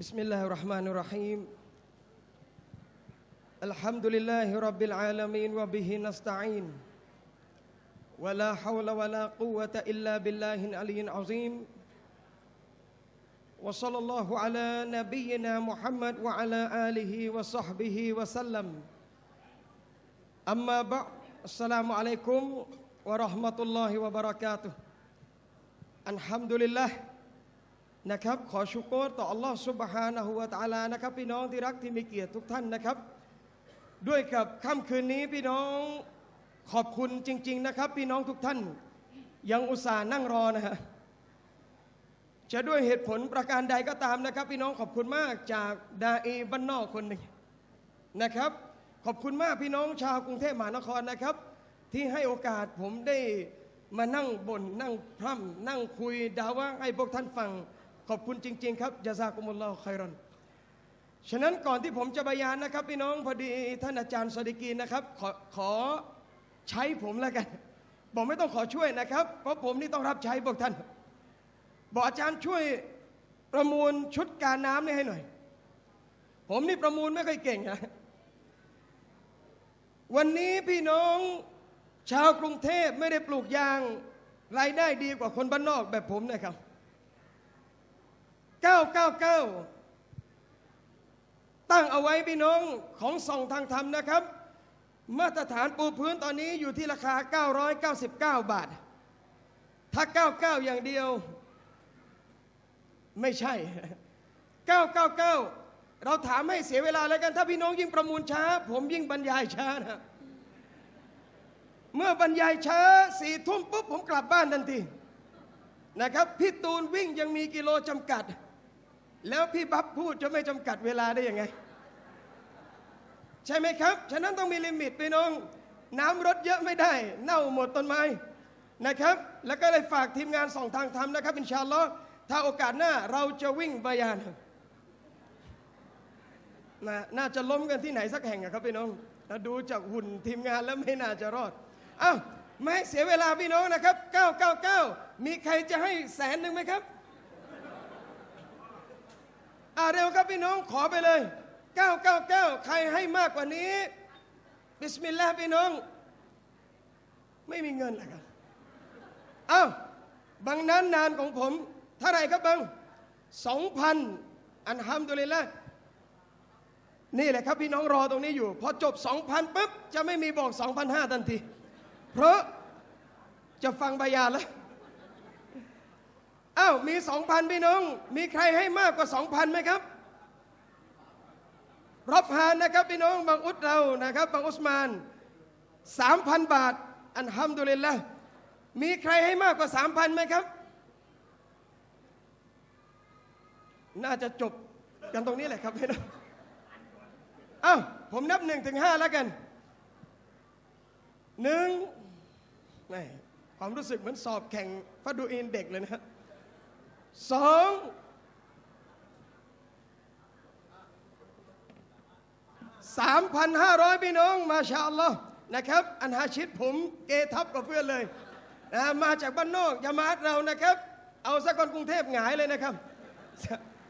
بسم الله الرحمن الرحيم. الحمد لله رب العالمين وبه نستعين. ولا حول ولا قوة إلا بالله العلي العظيم. وصلى الله على نبينا محمد وعلى آله وصحبه وسلم. أما بعد السلام عليكم ورحمة الله وبركاته. الحمد لله นะครับ ขอชุกรต่ออัลลอฮ์สุบฮานะฮูวะตาลานะครับ พี่น้องที่รักที่มีเกียรติทุกท่านนะครับ ด้วยกับค่ำคืนนี้พี่น้องขอบคุณจริง ๆ นะครับ พี่น้องทุกท่าน ยังอุตส่าห์นั่งรอนะฮะจะด้วยเหตุผลประการใดก็ตามนะครับ พี่น้องขอบคุณมากจากดาอีบ้านนอกคนหนึ่งนะครับ ขอบคุณมากพี่น้องชาวกรุงเทพมหานครนะครับ ที่ให้โอกาสผมได้มานั่งบนนั่งพร่ำนั่งคุยดาว่าให้พวกท่านฟัง ขอบคุณจริง ๆ ครับยาซากุมุลลอฮ์ไครอนฉะนั้นก่อนที่ผมจะบรยานนะครับ พี่น้องพอดีท่านอาจารย์สดิกีนะครับ ขอขอใช้ผมแล้วกัน บอกไม่ต้องขอช่วยนะครับ เพราะผมนี่ต้องรับใช้พวกท่าน บอกอาจารย์ช่วยประมูลชุดการน้ำนี่ให้หน่อย ผมนี่ประมูลไม่ค่อยเก่งนะวันนี้พี่น้องชาวกรุงเทพไม่ได้ปลูกยางรายได้ดีกว่าคนบ้านนอกแบบผมนะครับ 999 ตั้งเอาไว้พี่น้องของส่องทางธรรมนะครับ มาตรฐานปูพื้นตอนนี้อยู่ที่ราคา 999 บาท ถ้า 99 อย่างเดียว ไม่ใช่ 999 เราถามให้เสียเวลาแล้วกัน ถ้าพี่น้องยิ่งประมูลช้า ผมยิ่งบรรยายช้านะเมื่อบรรยายช้าสี่ทุ่มปุ๊บผมกลับบ้านทันทีนะครับ พี่ตูนวิ่งยังมีกิโลจำกัด แล้วพี่บับพูดจะไม่จำกัดเวลาได้ยังไง ใช่ไหมครับ ฉะนั้นต้องมีลิมิตพี่น้อง น้ำรถเยอะไม่ได้ เน่าหมดต้นไม้นะครับ แล้วก็เลยฝากทีมงานส่องทางธรรมนะครับอินชาลอถ้าโอกาสหน้าเราจะวิ่งบายานนะน่าจะล้มกันที่ไหนสักแห่งครับพี่น้องถ้าดูจากหุ่นทีมงานแล้วไม่น่าจะรอดอ้าวไม่เสียเวลาพี่น้องนะครับ 999 มีใครจะให้แสนหนึ่งไหมครับ อ่าเร็วครับพี่น้องขอไปเลย 999 ใครให้มากกว่านี้ บิสมิลลาห์พี่น้อง ไม่มีเงินเหรอครับอ้าบางนั้นนานของผมเท่าไรครับบังสองพันอันฮัมดุลิลละนี่แหละครับพี่น้องรอตรงนี้อยู่ พอจบ 2,000ปุ๊บ จะไม่มีบอก 2,500 ทันที เพราะจะฟังบายานแล้ว อ้าวมี2,000พี่น้อง มีใครให้มากกว่า2,000ไหมครับ รับฮานนะครับพี่น้องบางอุดเรานะครับบางอุสมาน3,000บาท อันฮัมดุลิลละมีใครให้มากกว่า3,000ไหมครับ น่าจะจบกันตรงนี้แหละครับพี่น้องอ้าวผมนับหนึ่งถึงห้าแล้วกันหนึ่งความรู้สึกเหมือนสอบแข่งฟัดดูอินเด็กเลยนะ สองสามพันห้าร้อยพี่น้อง มาชาอัลลอฮ์นะครับ อันฮาชิดผมเกทับกับเพื่อนเลยนะมาจากบ้านนอกยามาดเรานะครับ เอาสักคนกรุงเทพหงายเลยนะครับ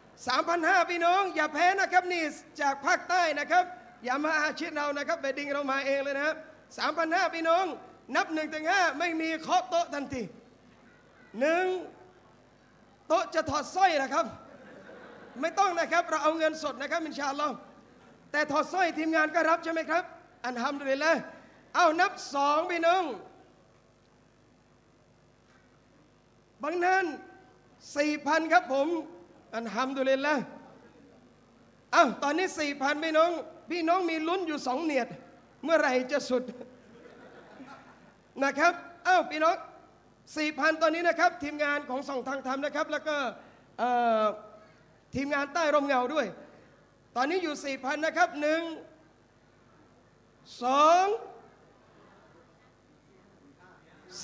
3,500พี่น้อง อย่าแพ้นะครับนี่จากภาคใต้นะครับ อย่ามาอาชิดเรานะครับเบดดิงเรามาเองเลยนะครับ3,500พี่น้อง นับ1นถึงห้าไม่มีเคาะโต๊ะทันทีหนึ่ง โต๊ะจะถอดสร้อยนะครับ ไม่ต้องนะครับ เราเอาเงินสดนะครับอินชาอัลลอฮ์แต่ถอดสร้อยทีมงานก็รับใช่ไหมครับ อันทำดุลิลละเอานับสองพี่น้องบางนั้นสี่พันครับผม อันฮัมดุลิลละอ้าวตอนนี้สี่พันพี่น้อง พี่น้องมีลุ้นอยู่สองเนียด เมื่อไหร่จะสุดนะครับอ้าวพี่น้อง สี่พันตอนนี้นะครับทีมงานของส่องทางธรรมนะครับ แล้วก็ทีมงานใต้ร่มเงาด้วย ตอนนี้อยู่สี่พันนะครับหนึ่งสอง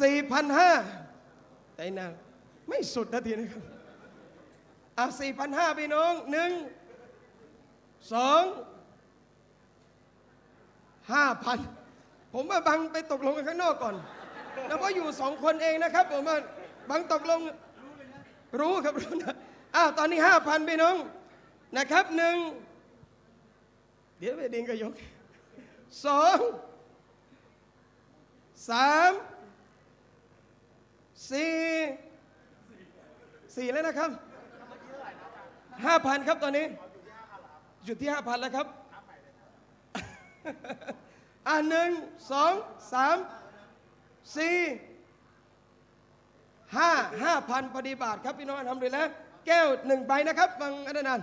สี่พันห้าแต่นะไม่สุดนาทีนะครับอะสี่พันห้าพี่น้องหนึ่งสองห้าพันผมว่าบังไปตกลงกันข้างนอกก่อน แล้วก็อยู่สองคนเองนะครับผมว่าบังตกลงรู้ครับรู้นะอ้าวตอนนี้ห้าพันพี่น้องนะครับหนึ่งเดี๋ยวไปดิงก็ยกสองสามสี่สี่แล้วนะครับห้าพันครับตอนนี้หยุดที่ห้าพันแล้วครับ อ่าหนึ่งสองสาม สี่ห้าห้าพันพอดีบาทครับพี่น้องทำเลยแล้วแก้วหนึ่งใบนะครับฟังอันนั้น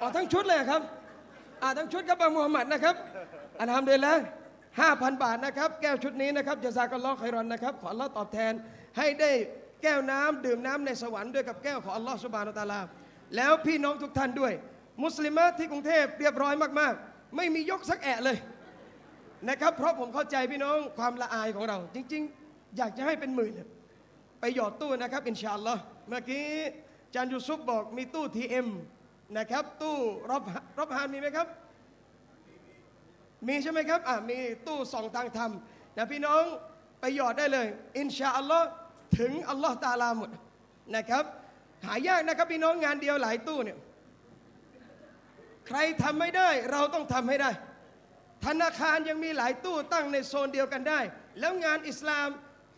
อ๋อทั้งชุดเลยครับอ่าทั้งชุดครับบางมูฮัมหมัดนะครับอันทำเลยแล้วห้าพันบาทนะครับ แก้วชุดนี้นะครับจะซากัลอไครอนนะครับ ขออัลลอตอบแทนให้ได้แก้วน้ำดื่มน้ำในสวรรค์ด้วยกับแก้วของอัลลอฮ์สุบานตาลา แล้วพี่น้องทุกท่านด้วย มุสลิมที่กรุงเทพเรียบร้อยมาก ๆ ไม่มียกสักแอะเลย นะครับ เพราะผมเข้าใจพี่น้องความละอายของเรา จริง ๆ อยากจะให้เป็นหมื่นไปหยอดตู้นะครับอินชาอัลลอฮ์เมื่อกี้จานยูซุปบอกมีตู้ TM นะครับ ตู้รอบรอบฮานมีไหมครับ มีใช่ไหมครับอ่ามีตู้สองทางธรรมนะพี่น้องไปหยอดได้เลย อินชาอัลลอฮ์ถึงอัลลอฮ์ตาลาหมดนะครับหายากนะครับพี่น้องงานเดียวหลายตู้เนี่ยใครทำไม่ได้ เราต้องทำให้ได้ ธนาคารยังมีหลายตู้ตั้งในโซนเดียวกันได้ แล้วงานอิสลาม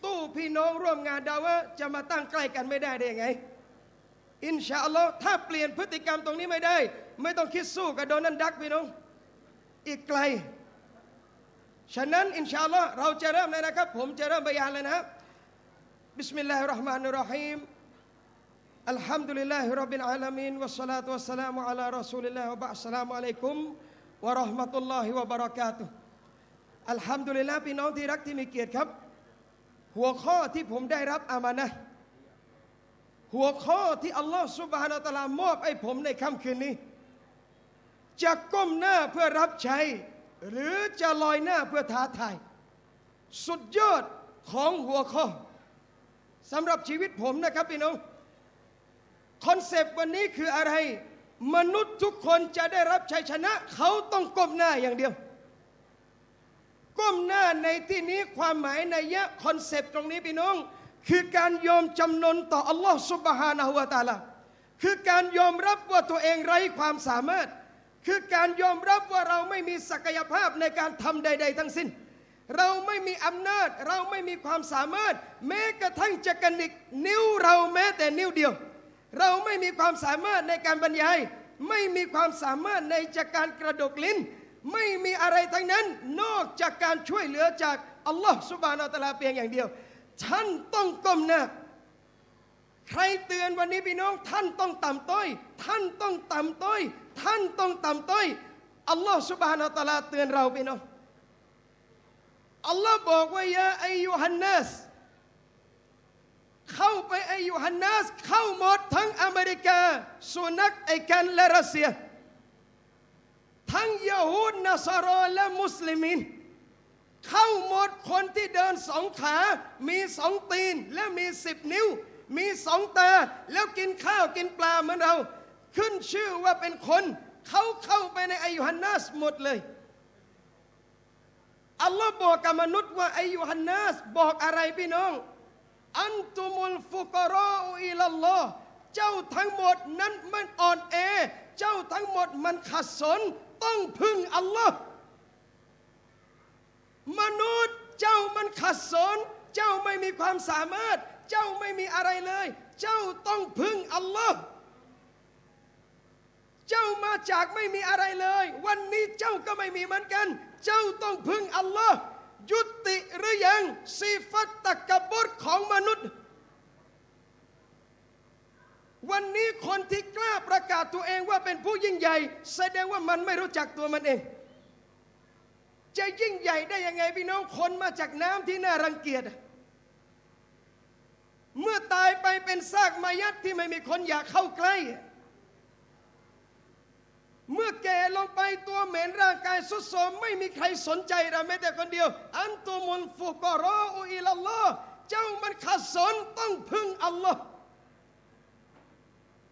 ตู้พี่น้องร่วมงานดาวะจะมาตั้งใกล้กันไม่ได้ได้ยังไง อินชาอัลลอฮ์ถ้าเปลี่ยนพฤติกรรมตรงนี้ไม่ได้ ไม่ต้องคิดสู้กับโดนัลด์ดักพี่น้อง อีกไกล ฉะนั้นอินชาอัลลอฮ์เราจะเริ่มเลยนะครับ ผมจะเริ่มบรรยายเลยนะครับบิสมิลลาฮิรเราะห์มานิรเราะฮีม الحمد لله رب العالمين والصلاة والسلام على رسول الله وبعد السلام عليكم ورحمة الله وبركاته الحمد لله พี่น้องที่รักที่มีเกียรติครับ หัวข้อที่ผมได้รับอามานะห์หัวข้อที่อัลลอฮ์ سبحانه وتعالى มอบให้ผมในค่ำคืนนี้ จะก้มหน้าเพื่อรับใช้ หรือจะลอยหน้าเพื่อท้าทาย สุดยอดของหัวข้อสำหรับชีวิตผมนะครับพี่น้อง concept วันนี้คืออะไร มนุษย์ทุกคนจะได้รับชัยชนะ เขาต้องก้มหน้าอย่างเดียว ก้มหน้าในที่นี้ความหมายนัยยะ concept ตรงนี้พี่น้อง คือการยอมจำนนต่ออัลลอฮ์ سبحانه وتعالى คือการยอมรับว่าตัวเองไร้ความสามารถ คือการยอมรับว่าเราไม่มีศักยภาพในการทำใด ๆ ทั้งสิ้น เราไม่มีอำนาจ เราไม่มีความสามารถ แม้กระทั่งจะกระดิกนิ้วเราแม้แต่นิ้วเดียว เราไม่มีความสามารถในการบรรยาย ไม่มีความสามารถในจากการกระดกลิ้น ไม่มีอะไรทั้งนั้น นอกจากการช่วยเหลือจากอัลลอฮ์สุบานาตลาเพียงอย่างเดียว ท่านต้องก้มหน้าใครเตือนวันนี้พี่น้อง ท่านต้องต่ำต้อย ท่านต้องต่ำต้อย ท่านต้องต่ำต้อยอัลลอฮ์สุบานาตะลาเตือนเราพี่น้องอัลลอฮ์บอกว่ายาอายุฮันนัส เข้าไปไอยุฮันนัสเข้าหมดทั้งอเมริกา สุนัขไอกันและรัสเซีย ทั้งยาฮูดนาซารอและมุสลิมิน เข้าหมดคนที่เดินสองขา มีสองตีนและมีสิบนิ้ว มีสองตา แล้วกินข้าวกินปลาเหมือนเรา ขึ้นชื่อว่าเป็นคนเขาเข้าไปในอายุฮันนัสหมดเลย อัลลอฮ์บอกกับมนุษย์ว่าอายุฮันนัสบอกอะไรพี่น้อง อันตุมุลฟุกรออิลลอฮ์เจ้าทั้งหมดนั้นมันอ่อนแอ เจ้าทั้งหมดมันขัดสน ต้องพึ่งอัลลอฮ์มนุษย์เจ้ามันขัดสน เจ้าไม่มีความสามารถ เจ้าไม่มีอะไรเลย เจ้าต้องพึ่งอัลลอฮ์เจ้ามาจากไม่มีอะไรเลย วันนี้เจ้าก็ไม่มีเหมือนกัน เจ้าต้องพึ่งอัลลอฮ์ ยุติหรือยังสีฟัตตะกบดของมนุษย์ วันนี้คนที่กล้าประกาศตัวเองว่าเป็นผู้ยิ่งใหญ่ แสดงว่ามันไม่รู้จักตัวมันเอง จะยิ่งใหญ่ได้ยังไงพี่น้องคนมาจากน้ำที่น่ารังเกียจเมื่อตายไปเป็นซากมายัดที่ไม่มีคนอยากเข้าใกล้ เมื่อแก่ลงไปตัวเหม็นร่างกายสุดโทมไม่มีใครสนใจเราแม้แต่คนเดียว อันตุมุลฟุกรออุอิลลอฮ์เจ้ามันขัดสนต้องพึ่งอัลลอฮ์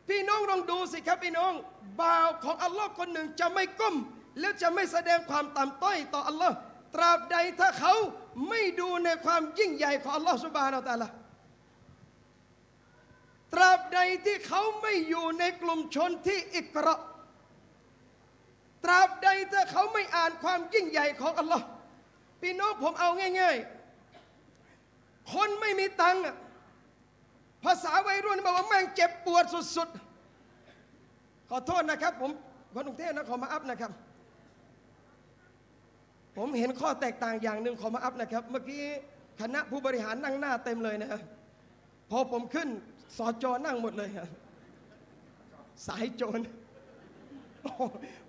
พี่น้องลองดูสิครับพี่น้อง บ่าวของอัลลอฮ์คนหนึ่งจะไม่ก้ม แล้วจะไม่แสดงความต่ำต้อยต่ออัลลอฮ์ตราบใดถ้าเขาไม่ดูในความยิ่งใหญ่ของอัลลอฮ์สุบานาอัลลอฮ์ตราบใดที่เขาไม่อยู่ในกลุ่มชนที่อิกรา ตราบใดที่เขาไม่อ่านความยิ่งใหญ่ของอัลลอฮ์พี่น้องผมเอาง่าย ๆ คนไม่มีตังค์ภาษาวัยรุ่นบอกว่าแม่งเจ็บปวดสุดๆ ขอโทษนะครับ ผมคนกรุงเทพนะขอมาอัพนะครับ ผมเห็นข้อแตกต่างอย่างหนึ่งขอมาอัพนะครับ เมื่อกี้คณะผู้บริหารนั่งหน้าเต็มเลยนะพอผมขึ้นสอจอนั่งหมดเลยสายโจร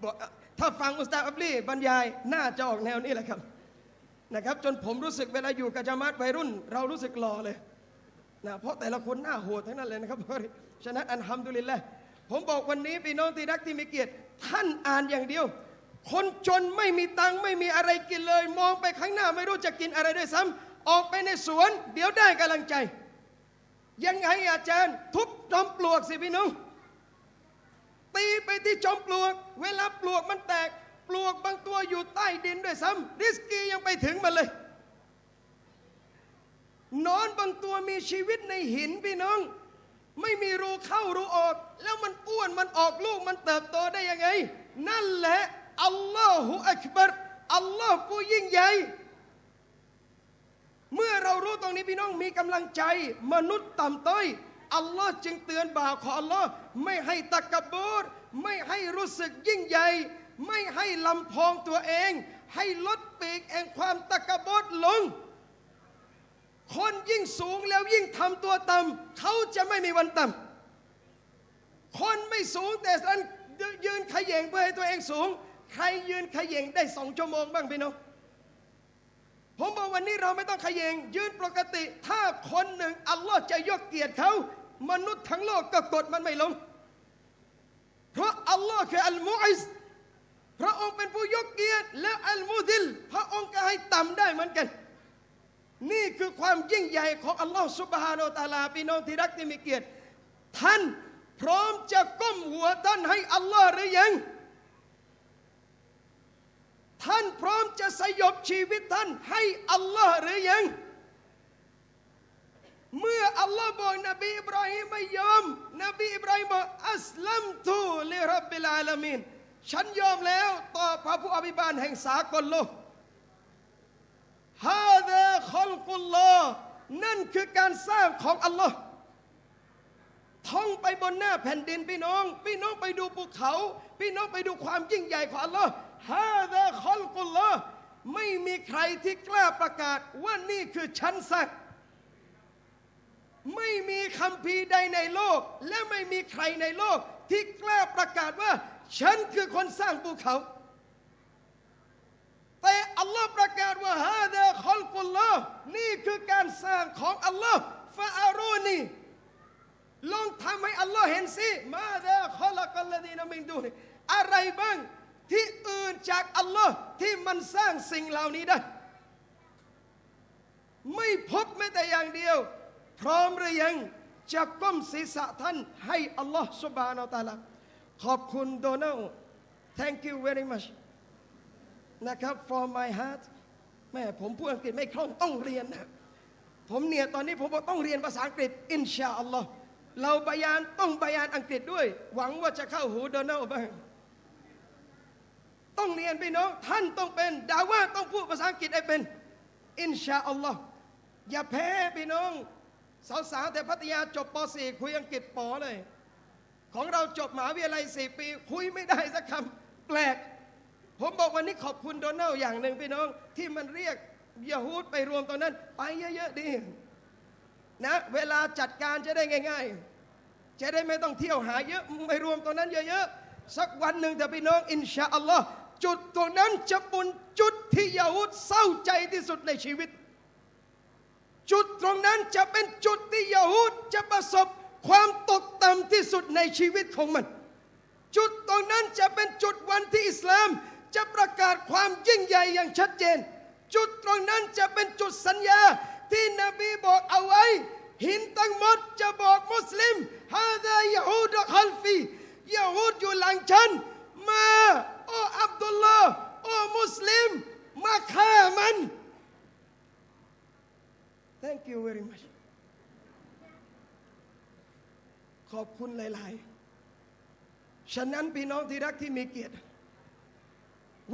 บอก ถ้าฟังอุสตาอับลีบรรยายน่าจะออกแนวนี้แหละครับนะครับ จนผมรู้สึกเวลาอยู่กับจามัดวัยรุ่น เรารู้สึกหล่อเลยนะเพราะแต่ละคนหน้าโหดทั้งนั้นเลยนะครับฉะนั้นอันฮัมดุลิลละผมบอกวันนี้พี่น้องที่รักที่มีเกียรติ ท่านอ่านอย่างเดียว คนจนไม่มีตังค์ไม่มีอะไรกินเลย มองไปข้างหน้าไม่รู้จะกินอะไรด้วยซ้ำออกไปในสวน เดี๋ยวได้กำลังใจ ยังไงอาจารย์ ทุบจอมปลวกสิพี่น้อง ตีไปที่จอมปลวก เวลาปลวกมันแตก ปลวกบางตัวอยู่ใต้ดินด้วยซ้ำริสกียังไปถึงมันเลยนอนบางตัวมีชีวิตในหินพี่น้อง ไม่มีรูเข้ารูออก แล้วมันอ้วนมันออกลูกมันเติบโตได้ยังไง นั่นแหละอัลลอฮฺอักบัรอัลลอฮ์ผู้ยิ่งใหญ่ เมื่อเรารู้ตรงนี้พี่น้องมีกำลังใจ มนุษย์ต่ำต้อยอัลลอฮ์จึงเตือนบ่าวของอัลลอฮ์ ไม่ให้ตะกบูรไม่ให้รู้สึกยิ่งใหญ่ ไม่ให้ลำพองตัวเอง ให้ลดปีกแห่งความตะกบรลง คนยิ่งสูงแล้วยิ่งทำตัวต่ำเขาจะไม่มีวันต่ำคนไม่สูงแต่สันยืนขย่งเพื่อให้ตัวเองสูง ใครยืนขย่งได้สองชั่วโมงบ้างพี่น้องผมบอกวันนี้เราไม่ต้องขย e งยืนปกติ ถ้าคนหนึ่งอัลลอฮ์จะยกเกียรติเขา มนุษย์ทั้งโลกก็กดมันไม่ลง เพราะอัลลอฮ์คืออัลมุอิสพระองค์เป็นผู้ยกเกียรติและอัลมุดิล พระองค์ก็ให้ต่ำได้เหมือนกัน นี่คือความยิ่งใหญ่ของอัลลอฮ์สุบฮานาตาลาพี่น้องที่รักที่มีเกียรติ ท่านพร้อมจะก้มหัวท่านให้อัลลอฮ์หรือยัง ท่านพร้อมจะสยบชีวิตท่านให้อัลลอฮ์หรือยัง เมื่ออัลลอฮ์บอกนบีอิบราฮิมไม่ยอม นบีอิบราฮิมบอกอัสลัมตูลิรับบิลอาลามีนฉันยอมแล้วต่อพระผู้อภิบาลแห่งสากลโลกฮาดะคอลกุลลอนั่นคือการสร้างของอัลลอฮ์ท่องไปบนหน้าแผ่นดินพี่น้อง พี่น้องไปดูภูเขา พี่น้องไปดูความยิ่งใหญ่ของอัลลอฮ์ฮาดะคอลกุลลอไม่มีใครที่กล้าประกาศว่านี่คือฉันสร้าง ไม่มีคำพีใดในโลก และไม่มีใครในโลก ที่กล้าประกาศว่า ฉันคือคนสร้างภูเขา แต่อัลลอฮ์ประกาศว่าฮาดะคอลกุลลอฮ์นี่คือการสร้างของอัลลอฮ์ฟาอารูนีลองทำให้อัลลอฮ์เห็นสิมาดะคอลกัลลดีนามิงดูนอะไรบ้างที่อื่นจากอัลลอฮ์ที่มันสร้างสิ่งเหล่านี้ได้ ไม่พบแม้แต่อย่างเดียว พร้อมหรือยังจะก้มศีรษะท่านให้อัลลอฮ์สุบานอัลตะอาลาขอบคุณโดนัล thank you very much นะครับ for my heart แม่ผมพูดอังกฤษไม่คล่องต้องเรียนนะผมเนี่ยตอนนี้ผมบอกต้องเรียนภาษาอังกฤษอินชาอัลลอฮ์เราบยานต้องบยานอังกฤษด้วย หวังว่าจะเข้าหูโดนัลบ้างต้องเรียนพี่น้องท่านต้องเป็นดาว่าต้องพูดภาษาอังกฤษให้เป็นอินชาอัลลอฮ์อย่าแพ้พี่น้อง สาวๆแต่พัทยาจบป .4 คุยอังกฤษปอเลย ของเราจบมหาวิทยาลัย4ปี คุยไม่ได้สักคำแปลก ผมบอกวันนี้ขอบคุณโดนัลอย่างหนึ่งพี่น้อง ที่มันเรียกยาฮูดไปรวมตรงนั้น ไปเยอะๆดีนะเวลาจัดการจะได้ง่าย ๆ จะได้ไม่ต้องเที่ยวหาเยอะไปรวมตรงนั้นเยอะๆสักวันหนึ่งแต่พี่น้องอินชาอัลลอฮ์จุดตรงนั้นจะเป็นจุดที่ยาฮูดเศร้าใจที่สุดในชีวิต จุดตรงนั้นจะเป็นจุดที่ยาฮูดจะประสบความตกต่ำที่สุดในชีวิตของมัน จุดตรงนั้นจะเป็นจุดวันที่อิสลามจะประกาศความยิ่งใหญ่อย่างชัดเจน จุดตรงนั้นจะเป็นจุดสัญญาที่นบีบอกเอาไว้ หินทั้งหมดจะบอกมุสลิมฮาดายาฮูดคัลฟียาฮูดอยู่หลังฉันมาโออับดุลลาห์โอมุสลิม มาฆ่ามัน Thank you very much ขอบคุณหลาย ๆ ฉะนั้นพี่น้องที่รักที่มีเกียรติ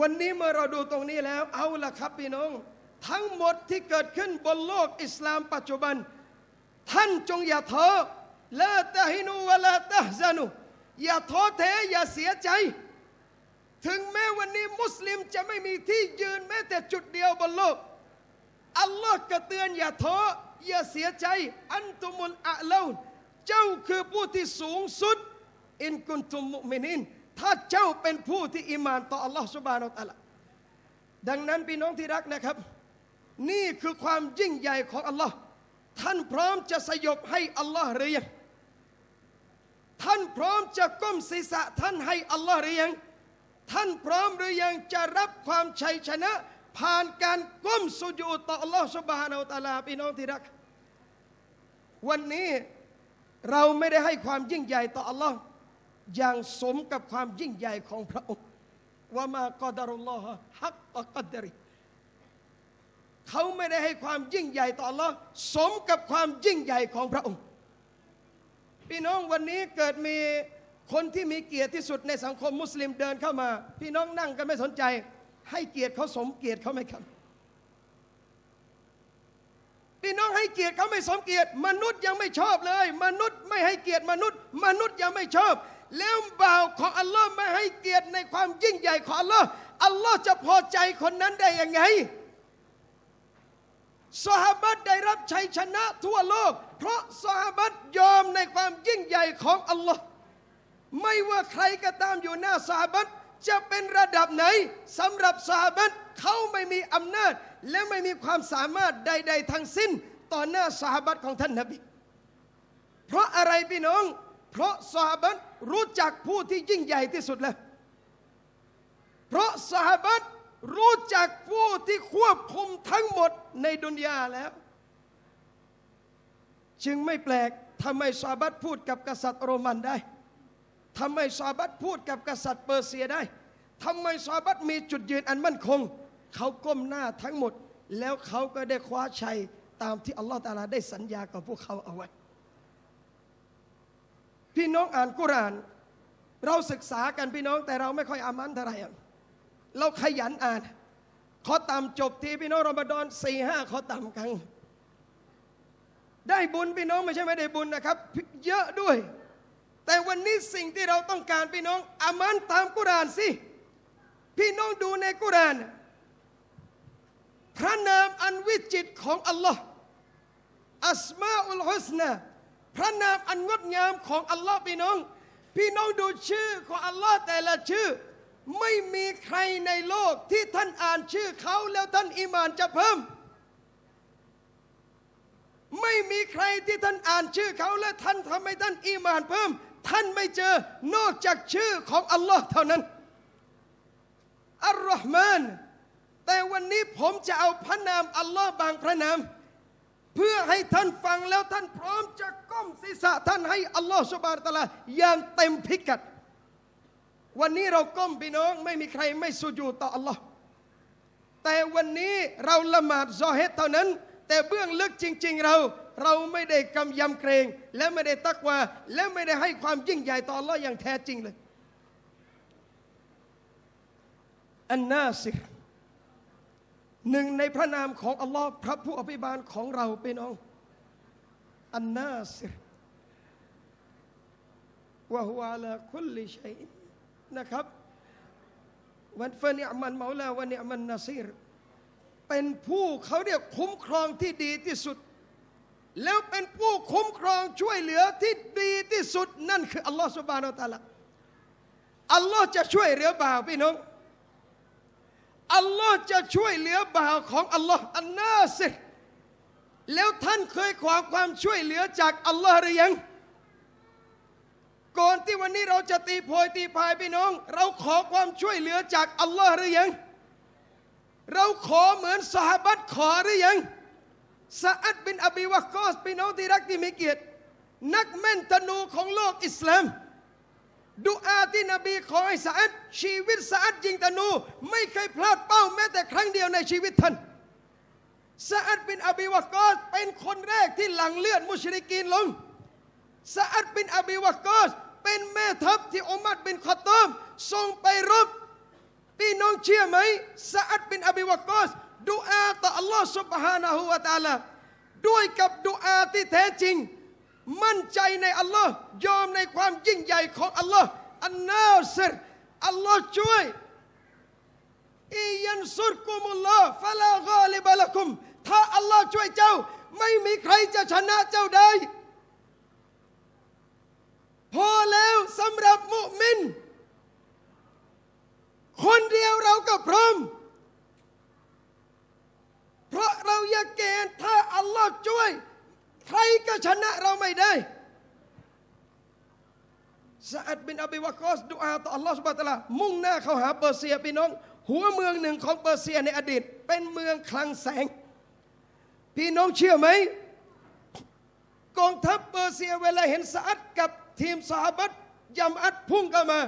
วันนี้เมื่อเราดูตรงนี้แล้ว เอาละครับพี่น้อง ทั้งหมดที่เกิดขึ้นบนโลกอิสลามปัจจุบัน ท่านจงอย่าท้อละตะฮินูวะละตะฮซานุ อย่าท้อแท้อย่าเสียใจ ถึงแม้วันนี้มุสลิมจะไม่มีที่ยืนแม้แต่จุดเดียวบนโลก อัลลอฮ์ก็เตือนอย่าท้ออย่าเสียใจ อันตุมุลอาลาเจ้าคือผู้ที่สูงสุด อินกุนตุมมุมินิน ถ้าเจ้าเป็นผู้ที่อิมานต่ออัลลอฮ์สุบานอัลลอฮ์ดังนั้นพี่น้องที่รักนะครับ นี่คือความยิ่งใหญ่ของอัลลอฮ์ท่านพร้อมจะสยบให้อัลลอฮ์หรือยังท่านพร้อมจะก้มศีรษะท่านให้อัลลอฮ์หรือยัง ท่านพร้อมหรือยังจะรับความชัยชนะ ผ่านการก้มสุญูต่ออัลลอฮ์สุบฮานาอัลตะอาลาพี่น้องที่รัก วันนี้เราไม่ได้ให้ความยิ่งใหญ่ต่ออัลลอฮ์อย่างสมกับความยิ่งใหญ่ของพระองค์ว่ามากอดารุลลอฮ์ฮักกกัดริเขาไม่ได้ให้ความยิ่งใหญ่ต่ออัลลอฮ์สมกับความยิ่งใหญ่ของพระองค์ พี่น้องวันนี้เกิดมีคนที่มีเกียรติที่สุดในสังคมมุสลิมเดินเข้ามา พี่น้องนั่งกันไม่สนใจ ให้เกียรติเขาสมเกียรติเขาไหมครับพี่น้องให้เกียรติเขาไม่สมเกียรติ มนุษย์ยังไม่ชอบเลย มนุษย์ไม่ให้เกียรติมนุษย์ มนุษย์ยังไม่ชอบ แล้วบ่าวของอัลลอฮ์ไม่ให้เกียรติในความยิ่งใหญ่ของอัลลอฮ์อัลลอฮ์จะพอใจคนนั้นได้ยังไงสหบัตได้รับชัยชนะทั่วโลก เพราะสหบัตยอมในความยิ่งใหญ่ของอัลลอฮ์ไม่ว่าใครก็ตามอยู่หน้าสหบัต จะเป็นระดับไหนสำหรับสหาบัตเขาไม่มีอำนาจ และไม่มีความสามารถใด ๆ ทั้งสิ้น ต่อหน้าสหาบัตของท่านนบีเพราะอะไรพี่น้อง เพราะสหาบัตรู้จักผู้ที่ยิ่งใหญ่ที่สุดแล้ว เพราะสหาบัตรู้จักผู้ที่ควบคุมทั้งหมดในดุนยาแล้ว จึงไม่แปลกทำไมซาบัตพูดกับกษัตริย์โรมันได้ ทำไมซาบัตพูดกับกษัตริย์เปอร์เซียได้ทำไมซาบัตมีจุดยืนอันมั่นคง เขาก้มหน้าทั้งหมด แล้วเขาก็ได้คว้าชัยตามที่อัลลอฮฺตาลาได้สัญญากับพวกเขาเอาไว้ พี่น้องอ่านกุราน เราศึกษากันพี่น้องแต่เราไม่ค่อยอามันเท่าไหร่เราขยันอ่าน ขอตามจบทีพี่น้องรอมฎอนสี่ห้าขอตามกันได้บุญพี่น้องไม่ใช่ไม่ได้บุญนะครับ เยอะด้วย แต่วันนี้สิ่งที่เราต้องการพี่น้องอามันตามกุรานสิ พี่น้องดูในกุราน พระนามอันวิจิตของอัลลอฮ์อัสมาอุลฮุสนาพระนามอันงดงามของอัลลอฮ์พี่น้อง พี่น้องดูชื่อของอัลลอฮ์แต่ละชื่อ ไม่มีใครในโลกที่ท่านอ่านชื่อเขาแล้วท่านอิมานจะเพิ่ม ไม่มีใครที่ท่านอ่านชื่อเขาและท่านทำให้ท่านอิมานเพิ่ม ท่านไม่เจอนอกจากชื่อของอัลลอฮ์เท่านั้น อัลลอฮ์มาน แต่วันนี้ผมจะเอาพระนามอัลลอฮ์บางพระนาม เพื่อให้ท่านฟังแล้วท่านพร้อมจะก้มศีรษะท่านให้อัลลอฮ์สุบานตะลาอย่างเต็มพิกัด วันนี้เราก้มพี่น้องไม่มีใครไม่สุญูต่ออัลลอฮ์แต่วันนี้เราละหมาดซอเฮตเท่านั้น แต่เบื้องลึกจริง ๆ เรา เราไม่ได้กำยำเกรง และไม่ได้ตักว่าและไม่ได้ให้ความยิ่งใหญ่ต่ออัลลอฮ์อย่างแท้จริงเลยอันนาสิหนึ่งในพระนามของอัลลอฮ์พระผู้อภิบาลของเราพี่น้องอันนาสิวะฮุอาลาคุลลิชัยนะครับวันฟานิมันเมาลาวันเนมันนาซีรเป็นผู้เขาเรียกคุ้มครองที่ดีที่สุด แล้วเป็นผู้คุ้มครองช่วยเหลือที่ดีที่สุดนั่นคืออัลลอฮฺสุบานอัลตะละอัลลอฮ์จะช่วยเหลือบ่าวพี่น้องอัลลอฮ์จะช่วยเหลือบ่าวของอัลลอฮ์อันนาสิแล้วท่านเคยขอความช่วยเหลือจากอัลลอฮ์หรือยัง ก่อนที่วันนี้เราจะตีโพยตีพายพี่น้อง เราขอความช่วยเหลือจากอัลลอฮ์หรือยัง เราขอเหมือนสหบัตขอหรือยัง ซาอัดบินอบีวะกอสพี่น้องที่รักที่มีเกียรติ นักแม่นธนูของโลกอิสลามดูอาที่นบีขอให้สาอัดชีวิตสาอัดยิงธนู ไม่เคยพลาดเป้าแม้แต่ครั้งเดียวในชีวิตท่านซาอัดบินอบีวะกอสเป็นคนแรกที่หลังเลือดมุชริกีนลงซาอัดบินอบีวากอสเป็นแม่ทัพที่อุมัดบินขอตอมส่งไปรบพี่น้องเชื่อไหมซาอัดบินอบีวากอส ดูอาต่ออัลลอฮ์สุบฮานะฮูวาตาลด้วยกับดูอาที่แท้จริง มั่นใจในอัลลอฮ์ยอมในความยิ่งใหญ่ของอัลลอฮ์อันนาเซรอัลลอฮ์ช่วยอียันสุรกุมุลลอฮ์ฟะลากอลิบะละคุม ถ้าอัลลอฮ์ช่วยเจ้า ไม่มีใครจะชนะเจ้าได้ พอแล้วสำหรับมุมิน คนเดียวเราก็พร้อม เพราะเราอยากเกณฑ์ถ้าอัลลอฮ์ช่วย ใครก็ชนะเราไม่ได้ซาอัดบินอบีวากอสดุอาต่ออัลลอฮ์สุบะตะลามุ่งหน้าเข้าหาเปอร์เซียพี่น้อง หัวเมืองหนึ่งของเปอร์เซียในอดีต เป็นเมืองคลังแสง พี่น้องเชื่อไหมกองทัพเปอร์เซียเวลาเห็นซาอัดกับทีมสหบัตยำอัดพุ่งเข้ามา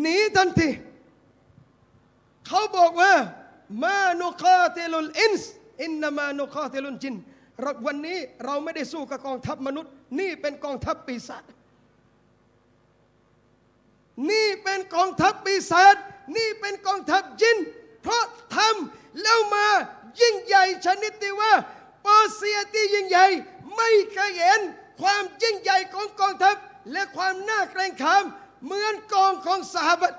หนีทันที เขาบอกว่า ما نقاتل الإنس إنما نقاتل الجن วันนี้เราไม่ได้สู้กับกองทัพมนุษย์ นี่เป็นกองทัพปีศาจนี่เป็นกองทัพปีศาจนี่เป็นกองทัพจิน เพราะทำแล้วมายิ่งใหญ่ชนิดที่ว่าปอร์เซียที่ยิ่งใหญ่ไม่เคยเห็นความยิ่งใหญ่ของกองทัพ และความน่าเกรงขามเหมือนกองของสหบัต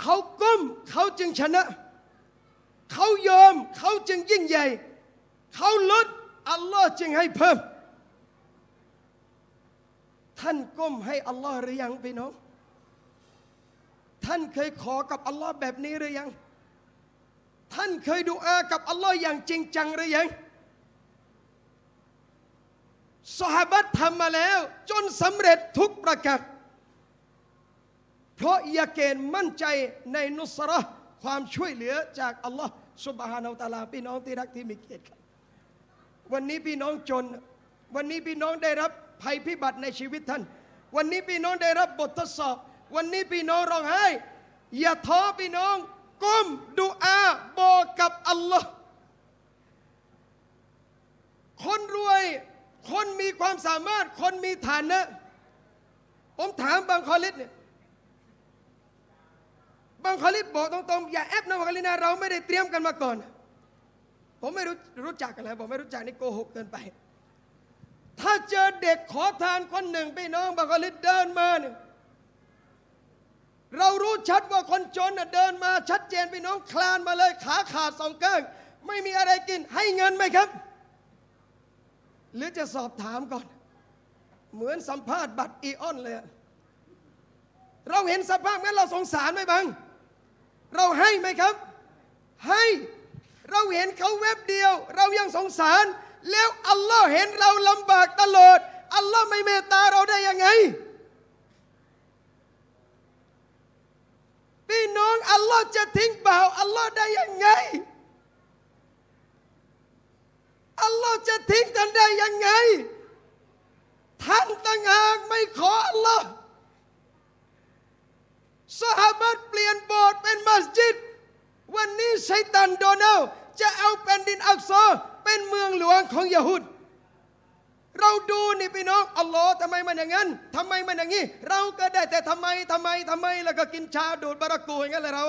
เขาก้มเขาจึงชนะ เขายอมเขาจึงยิ่งใหญ่ เขาลดอัลลอฮ์จึงให้เพิ่ม ท่านก้มให้อัลลอฮ์หรือยังพี่น้อง ท่านเคยขอกับอัลลอฮ์แบบนี้หรือยัง ท่านเคยดูอากับอัลลอฮ์อย่างจริงจังหรือยังสหบัตทำมาแล้ว จนสำเร็จทุกประการ เพราะยาเกณฑ์มั่นใจในนุสระความช่วยเหลือจากอัลลอฮ์สุบฮานาอัลตาลาพี่น้องที่รักที่มีเกียรติครับ วันนี้พี่น้องจน วันนี้พี่น้องได้รับภัยพิบัติในชีวิตท่าน วันนี้พี่น้องได้รับบททดสอบ วันนี้พี่น้องร้องไห้ อย่าท้อพี่น้องก้มดูอาบอกกับอัลลอฮ์คนรวย คนมีความสามารถ คนมีฐานะ ผมถามบางคอลิดเนี่ย บางคลิดบอกตรงๆอย่าแอบนะบางคอลิดนะเราไม่ได้เตรียมกันมาก่อน ผมไม่รู้รู้จักกันแล้วผมไม่รู้จักนี่โกหกเกินไป ถ้าเจอเด็กขอทานคนหนึ่งพี่น้องบางคลิดเดินมาเนี่ยเรารู้ชัดว่าคนจนเดินมาชัดเจนพี่น้องคลานมาเลยขาขาดสองข้างไม่มีอะไรกินให้เงินไหมครับ หรือจะสอบถามก่อน เหมือนสัมภาษณ์บัตรอีออนเลย เราเห็นสภาพงั้นเราสงสารไหมบัง เราให้ไหมครับ ให้เราเห็นเขาเว็บเดียว เรายังสงสาร แล้วอัลลอฮ์เห็นเราลำบากตลอดอัลลอฮ์ไม่เมตตาเราได้ยังไงพี่น้องอัลลอฮ์จะทิ้งบ่าวอัลลอฮ์ได้ยังไงอัลลอฮ์จะทิ้งท่านได้ยังไงท่านต่างหากไม่ขออัลลอฮ์ สหบัตเปลี่ยนโบสถ์เป็นมัสยิด วันนี้ชัยตันโดนัลด์จะเอาแผ่นดินอักซอเป็นเมืองหลวงของยะฮูดเราดูนี่พี่น้องอัลลอฮ์ทำไมมันอย่างนั้นทำไมมันอย่างนี้ เราก็ได้แต่ทำไมทำไมทำไม แล้วก็กินชาดูดบารากูอย่างนั้นเลยเรา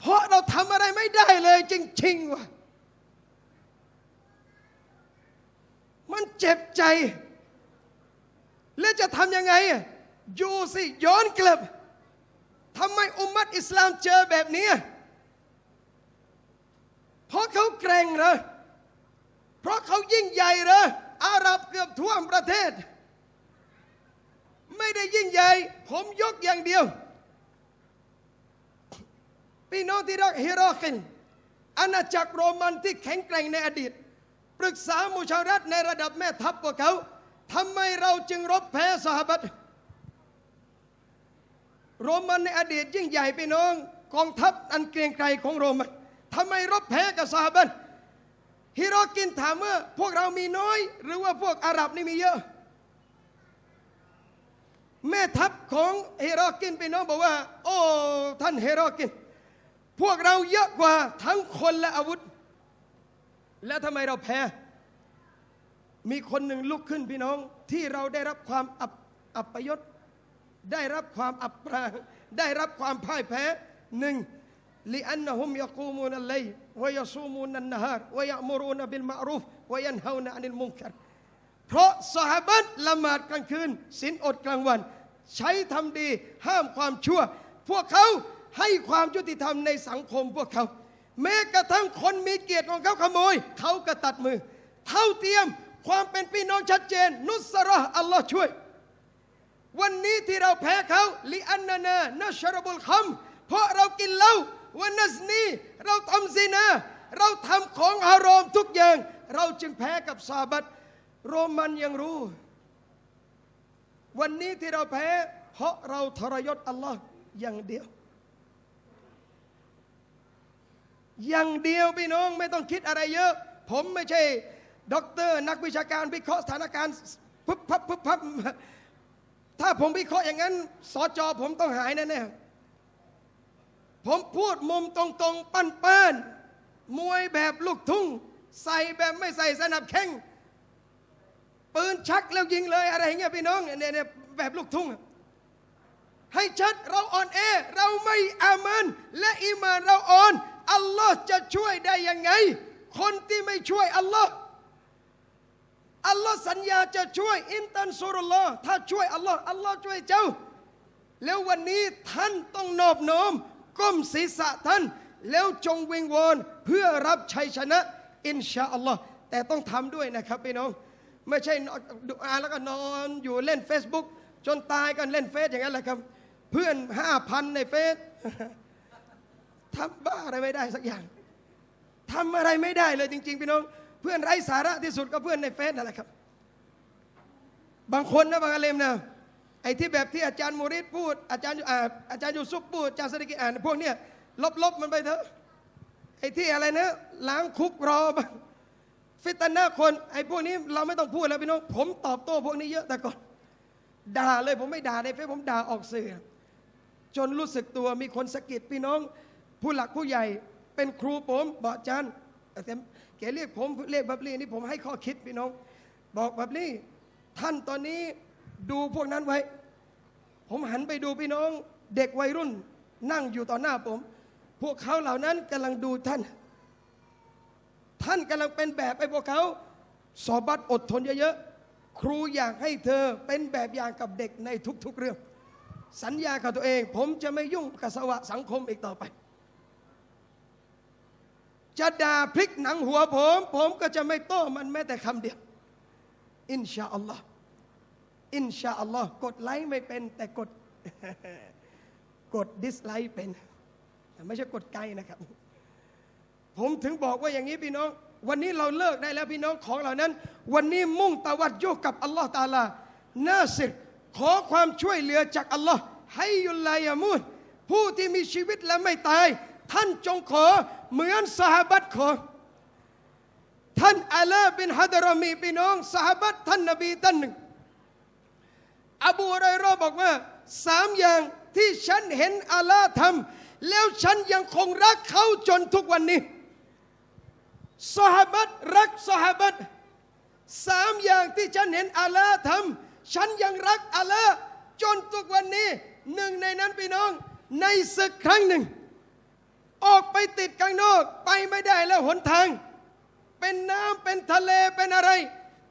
เพราะเราทำอะไรไม่ได้เลยจริงๆว่ะมันเจ็บใจ แล้วจะทำยังไงอะอยู่สิย้อนกลับทำไมอุมมัตอิสลามเจอแบบนี้เพราะเขาเกรงเหรอเพราะเขายิ่งใหญ่เหรออาหรับเกือบทั่วประเทศ ไม่ได้ยิ่งใหญ่ ผมยกอย่างเดียว พี่น้องที่รักฮิโรกินอาณาจักรโรมันที่แข็งแกร่งในอดีต ปรึกษามุชารัฐในระดับแม่ทัพพวกเขา ทำไมเราจึงรบแพ้สหบัตโรมันในอดีตยิ่งใหญ่พี่น้อง กองทัพอันเกรียงไกรของโรมันทำไมรบแพ้กับสหบัตฮิโรกินถามว่าพวกเรามีน้อย หรือว่าพวกอาหรับนี่มีเยอะ แม่ทัพของเฮโรกินพี่น้องบอกว่า โอ้ท่านเฮโรกิน พวกเราเยอะกว่าทั้งคนและอาวุธ แล้วทำไมเราแพ้ มีคนหนึ่งลุกขึ้นพี่น้อง ที่เราได้รับความอับอับประยศได้รับความอับปรางได้รับความพ่ายแพ้หนึ่งลิอันนหุมยากูมูนัลเลยวยซูมูนันนฮารวยมูรูนบิลมารูฟวยันฮาวนะอันิลมุงคัรเพราะสหบัตละหมาดกลางคืนศีลอดกลางวัน ใช้ทำดีห้ามความชั่ว พวกเขาให้ความยุติธรรมในสังคมพวกเขา แม้กระทั่งคนมีเกียรติของเขาขโมย เขาก็ตัดมือ เท่าเทียม ความเป็นพี่น้องชัดเจน นุสระห์อัลลอฮ์ช่วย วันนี้ที่เราแพ้เขาลิอันนานานัชรบุลคัมเพราะเรากินเหล้าวันนัสนีเราทำซินาเราทำของอารมณ์ทุกอย่าง เราจึงแพ้กับซาบัตโรมันยังรู้ วันนี้ที่เราแพ้ เพราะเราทรยศอัลลอฮ์อย่างเดียว อย่างเดียวพี่น้องไม่ต้องคิดอะไรเยอะ ผมไม่ใช่ ด็อกเตอร์นักวิชาการวิเคราะห์สถานการณ์พึบพับพึบพับถ้าผมวิเคราะห์อย่างนั้นสอจอผมต้องหายแน่ๆผมพูดมุมตรงๆ ปั้นๆมวยแบบลูกทุ่ง ใส่แบบไม่ใส่สนับแข้งปืนชักแล้วยิงเลยอะไรอย่างเงี้ยพี่น้องเนี่ยเนี่ยแบบลูกทุ่ง ให้ชัดเราอ่อนแอเราไม่อามันและอีมาเราอ่อน อัลลอฮ์จะช่วยได้ยังไง คนที่ไม่ช่วยอัลลอฮ์ อัลลอฮ์สัญญาจะช่วยอินตันซุรุลลอฮ์ถ้าช่วยอัลลอฮ์อัลลอฮ์ช่วยเจ้า แล้ววันนี้ท่านต้องนอบน้อมก้มศีรษะท่าน แล้วจงวิงวอนเพื่อรับชัยชนะ อินชาอัลลอฮ์แต่ต้องทำด้วยนะครับพี่น้องไม่ใช่ดูอาแล้วก็นอนอยู่เล่น Facebook จนตายกันเล่นเฟซอย่างนั้นแหละครับ เพื่อนห้าพันในเฟซทำบ้าอะไรไม่ได้สักอย่างทำอะไรไม่ได้เลยจริง ๆ พี่น้อง เพื่อนไร้สาระที่สุดก็เพื่อนในเฟซนั่นแหละครับ บางคนนะบางอาเลมนะไอ้ที่แบบที่อาจารย์มูริดพูดอาจารย์อ่าอาจารย์ยูซุปพูดอาจารย์สดิกิอ่านพวกเนี้ยลบๆมันไปเถอะไอ้ที่อะไรนะล้างคุกรอบ้างฟิตนาคนไอ้พวกนี้เราไม่ต้องพูดแล้วพี่น้องผมตอบโต้พวกนี้เยอะแต่ก่อนด่าเลยผมไม่ด่าในเฟซผมด่าออกสื่อจนรู้สึกตัวมีคนสะกิดพี่น้อง ผู้หลักผู้ใหญ่เป็นครูผมบอกอาจารย์ แกเรียกผมเรียกบับลี่นี่ผมให้ข้อคิดพี่น้อง บอกบับลี่ ท่านตอนนี้ดูพวกนั้นไว้ ผมหันไปดูพี่น้อง เด็กวัยรุ่นนั่งอยู่ต่อหน้าผม พวกเขาเหล่านั้นกำลังดูท่าน ท่านกำลังเป็นแบบไอ้พวกเขาสอบัตอดทนเยอะๆครูอยากให้เธอเป็นแบบอย่างกับเด็กในทุกๆเรื่อง สัญญากับตัวเอง ผมจะไม่ยุ่งกับสวะสังคมอีกต่อไป จะด่าพลิกหนังหัวผม ผมก็จะไม่โต้มันแม้แต่คำเดียว อินชาอัลลอฮ์อินชาอัลลอฮ์กดไลค์ไม่เป็น แต่กดกด dislike เป็น ไม่ใช่กดไกลนะครับ ผมถึงบอกว่าอย่างนี้พี่น้อง วันนี้เราเลิกได้แล้วพี่น้องของเหล่านั้น วันนี้มุ่งตะวัดโยกกับอัลลอฮ์ตาลานาสิรขอความช่วยเหลือจากอัลลอฮ์ให้ยุลลายามุนผู้ที่มีชีวิตและไม่ตาย ท่านจงขอเหมือนสหบัตขอ ท่านอาลาบินฮัดรามีพี่น้องสหบัตท่านนบีท่านหนึ่ง อบูไรรอบอกว่าสามอย่างที่ฉันเห็นอาลาทำแล้วฉันยังคงรักเขาจนทุกวันนี้สหบัตรักสหบัตสามอย่างที่ฉันเห็นอาลาทฉันยังรักอาลาจนทุกวันนี้หนึ่งในนั้นพี่น้องในศึกครั้งหนึ่ง ออกไปติดกลางนอกไปไม่ได้แล้วหนทาง เป็นน้ำเป็นทะเลเป็นอะไร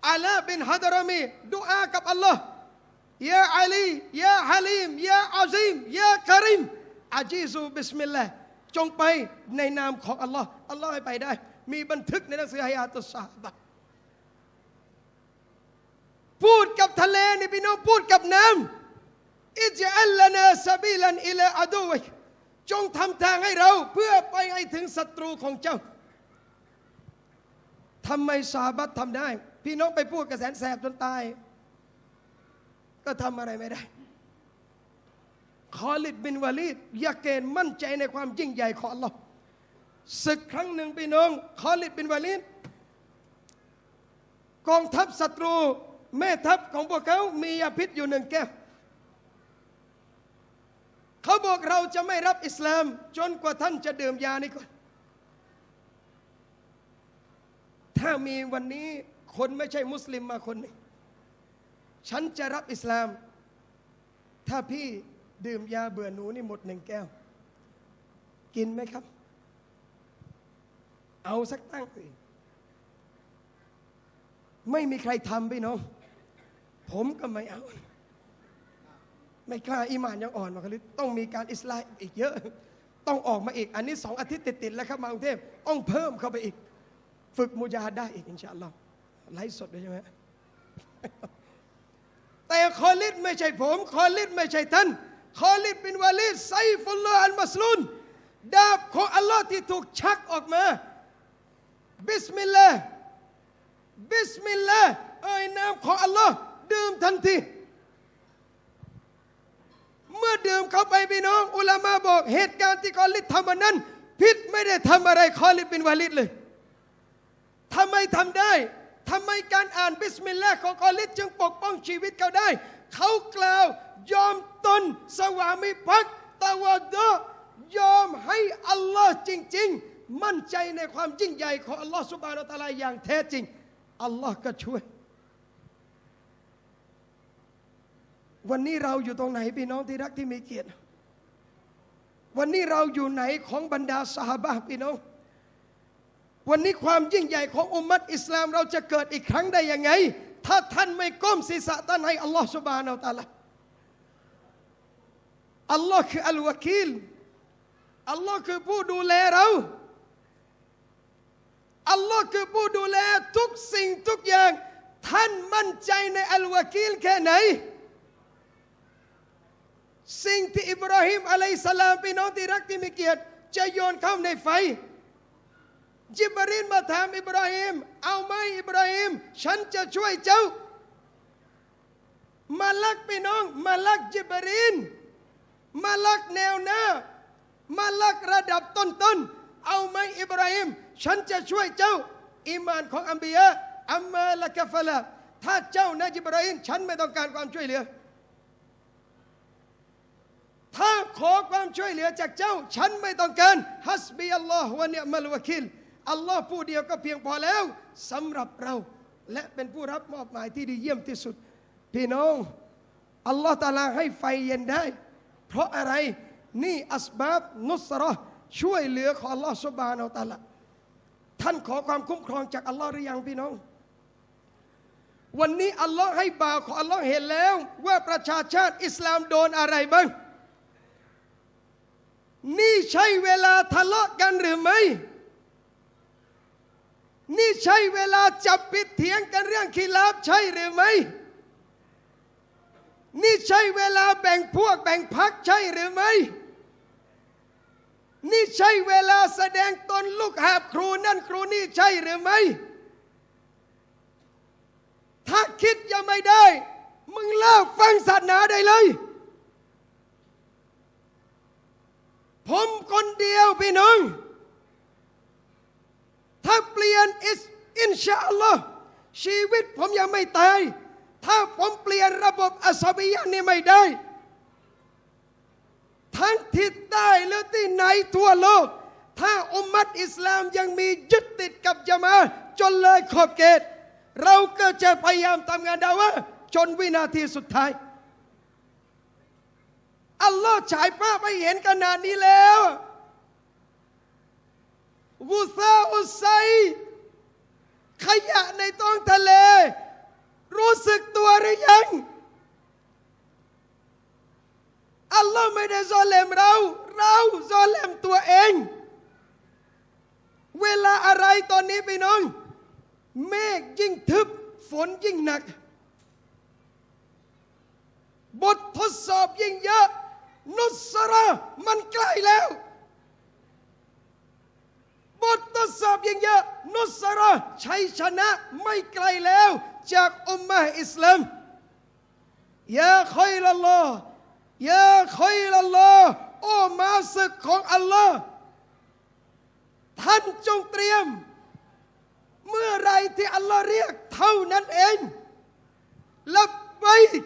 อาลาบินฮัดรมีดุอากับอัลลอฮ์يا علي يا حليم يا عظيم يا كريم أجيزوا بسم الله จงไปในนามของอัลลอฮ์อัลลอฮ์ให้ไปได้ มีบันทึกในหนังสือฮายาตุสซาบะพูดกับทะเลนี่พี่น้องพูดกับน้ำอิจอัลลนาซาบิลันอิลาอดูวิ จงทำทางให้เราเพื่อไปให้ถึงศัตรูของเจ้าทำไมซาบัตทำได้ พี่น้องไปพูดกับแสนแสบจนตาย ก็ทำอะไรไม่ได้คอลิดบินวาลีดยาเกณฑ์มั่นใจในความยิ่งใหญ่ของอัลลอฮ์ศึกครั้งหนึ่งพี่น้องคอลิดบินวาลีดกองทัพศัตรู แม่ทัพของพวกเขามียาพิษอยู่หนึ่งแก้ว เขาบอกเราจะไม่รับอิสลาม จนกว่าท่านจะดื่มยานี้ก่อนถ้ามีวันนี้คนไม่ใช่มุสลิมมาคนนึงฉันจะรับอิสลาม ถ้าพี่ดื่มยาเบื่อหนูนี่หมดหนึ่งแก้ว กินไหมครับ เอาสักตั้งสิไม่มีใครทำพี่น้อง ผมก็ไม่เอา ไม่กล้าอีหมานยังอ่อนมาคลิต้องมีการอิสลามอีกเยอะ ต้องออกมาอีก อันนี้สองอาทิตย์ติดๆแล้วครับมากรุงเทพต้องเพิ่มเข้าไปอีก ฝึกมุจาดได้อีกอินชาอัลลอฮ์ไลฟ์สดด้วยใช่ไหมแต่คอลิดไม่ใช่ผม คอลิดไม่ใช่ท่านคอลิดบินวาลิดسيف الله المسلول ดาบของอัลลอฮ์ที่ถูกชักออกมาبسم الله بسم الله เอ่ยนามของอัลลอฮ์ดื่มทันที เมื่อดื่มเข้าไปพี่น้อง อุลามาบอกเหตุการณ์ที่คอลิดทำวันนั้น พิษไม่ได้ทำอะไรคอลิดบินวาลิดเลยทำไมทำได้ทำไมการอ่านบิสมิลลาห์ของคอลิดจึงปกป้องชีวิตเขาได้ เขากล่าวยอมตนสวามิภักดิ์ตะวะดอยอมให้อัลลอฮ์จริง ๆ มั่นใจในความยิ่งใหญ่ของอัลลอฮ์สุบานอัลตะอาลาอย่างแท้จริงอัลลอฮ์ก็ช่วย วันนี้เราอยู่ตรงไหนพี่น้องที่รักที่มีเกียรติ วันนี้เราอยู่ไหนของบรรดาสหบะห์พี่น้อง วันนี้ความยิ่งใหญ่ของอุมมัตอิสลามเราจะเกิดอีกครั้งได้ยังไง ถ้าท่านไม่ก้มศีรษะท่านให้อัลลอฮ์สุบานาอัลตะอาลาอัลลอฮ์คืออัลวะคีลอัลลอฮ์คือผู้ดูแลเราอัลลอฮ์คือผู้ดูแลทุกสิ่งทุกอย่าง ท่านมั่นใจในอัลวะคีลแค่ไหน สิ่งที่อิบราฮิมอะลัยสลามพี่น้องที่รักที่มีเกียรติจะโยนเข้าในไฟจิบรีนมาถามอิบราฮิมเอาไหมอิบราฮิมฉันจะช่วยเจ้า มาลักพี่น้อง มาลักจิบรีนมาลักแนวหน้า มาลักระดับต้นๆเอาไหมอิบราฮิมฉันจะช่วยเจ้าอีมานของอัมบียะอัมมาละกะฟะละถ้าเจ้านะจิบราฮิมฉันไม่ต้องการความช่วยเหลือ ถ้าขอความช่วยเหลือจากเจ้า ฉันไม่ต้องการฮัสบีอัลลอฮ์วะเนียมัลวะคิลอัลลอฮ์ผู้เดียวก็เพียงพอแล้วสำหรับเรา และเป็นผู้รับมอบหมายที่ดีเยี่ยมที่สุด พี่น้องอัลลอฮ์ตาลาให้ไฟเย็นได้ เพราะอะไรนี่อัสบาบนุสราะห์ช่วยเหลือของอัลลอฮ์สุบานอัลตาลาท่านขอความคุ้มครองจากอัลลอฮ์หรือยังพี่น้อง วันนี้อัลลอฮ์ให้บ่าวของอัลลอฮ์เห็นแล้ว ว่าประชาชาติอิสลามโดนอะไรบ้าง นี่ใช่เวลาทะเลาะกันหรือไม่นี่ใช่เวลาจับปิดเถียงกันเรื่องขีลาบใช่หรือไม่ นี่ใช่เวลาแบ่งพวกแบ่งพักใช่หรือไม่ นี่ใช่เวลาแสดงตนลูกหาบครูนั่นครูนี่ใช่หรือไม่ ถ้าคิดยังไม่ได้ มึงเลิกฟังศาสนาได้เลย ผมคนเดียวพี่น้อง ถ้าเปลี่ยนอิสอินชาอัลลอฮ์ชีวิตผมยังไม่ตาย ถ้าผมเปลี่ยนระบบอัสบียะนี่ไม่ได้ ทั้งทิศใต้หรือที่ไหนทั่วโลก ถ้าอุมมัตอิสลามยังมียึดติดกับจามาอะจนเลยขอบเขตเราก็จะพยายามทำงานดาวะจนวินาทีสุดท้าย อัลลอฮ์ฉายภาพให้เห็นขนาดนี้แล้ววุซาอุไซขยะในท้องทะเล รู้สึกตัวหรือยัง อัลลอฮ์ไม่ได้ซอเลมเรา เราซอเลมตัวเอง เวลาอะไรตอนนี้พี่น้อง เมฆยิ่งทึบ ฝนยิ่งหนัก บททดสอบยิ่งเยอะ นุสระมันใกล้แล้ว บททดสอบยิ่งเยอะ นุสระชัยชนะไม่ไกลแล้ว จากอุมมะอิสลามยาคอยลัลอยาคอยลัลอโอ้มาศึกของอัลลอฮ์ท่านจงเตรียม เมื่อไรที่อัลลอฮ์เรียกเท่านั้นเองลับไบก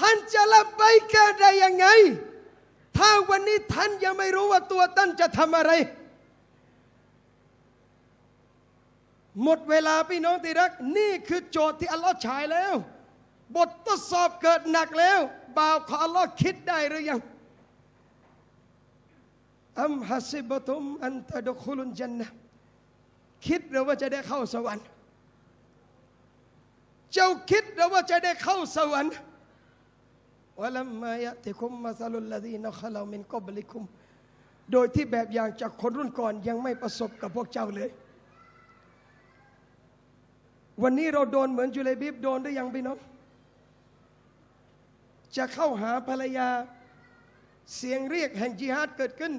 ท่านจะละไปแก่ได้ยังไง ถ้าวันนี้ท่านยังไม่รู้ว่าตัวท่านจะทำอะไร หมดเวลาพี่น้องที่รัก นี่คือโจทย์ที่อัลลอฮ์ฉายแล้ว บททดสอบเกิดหนักแล้วบ่าวของอัลลอฮ์คิดได้หรือยังอัมฮัสิบตุมอันตะดุคุลุนจันนะคิดหรือว่าจะได้เข้าสวรรค์ เจ้าคิดหรือว่าจะได้เข้าสวรรค์ วะลัมมายะติคุมมาซาลุลลดีนขลามินกอบลิคุมโดยที่แบบอย่างจากคนรุ่นก่อนยังไม่ประสบกับพวกเจ้าเลย วันนี้เราโดนเหมือนจุเลบิบโดนได้ยังพี่น้องจะเข้าหาภรรยาเสียงเรียกแห่งจิฮาดเกิดขึ้น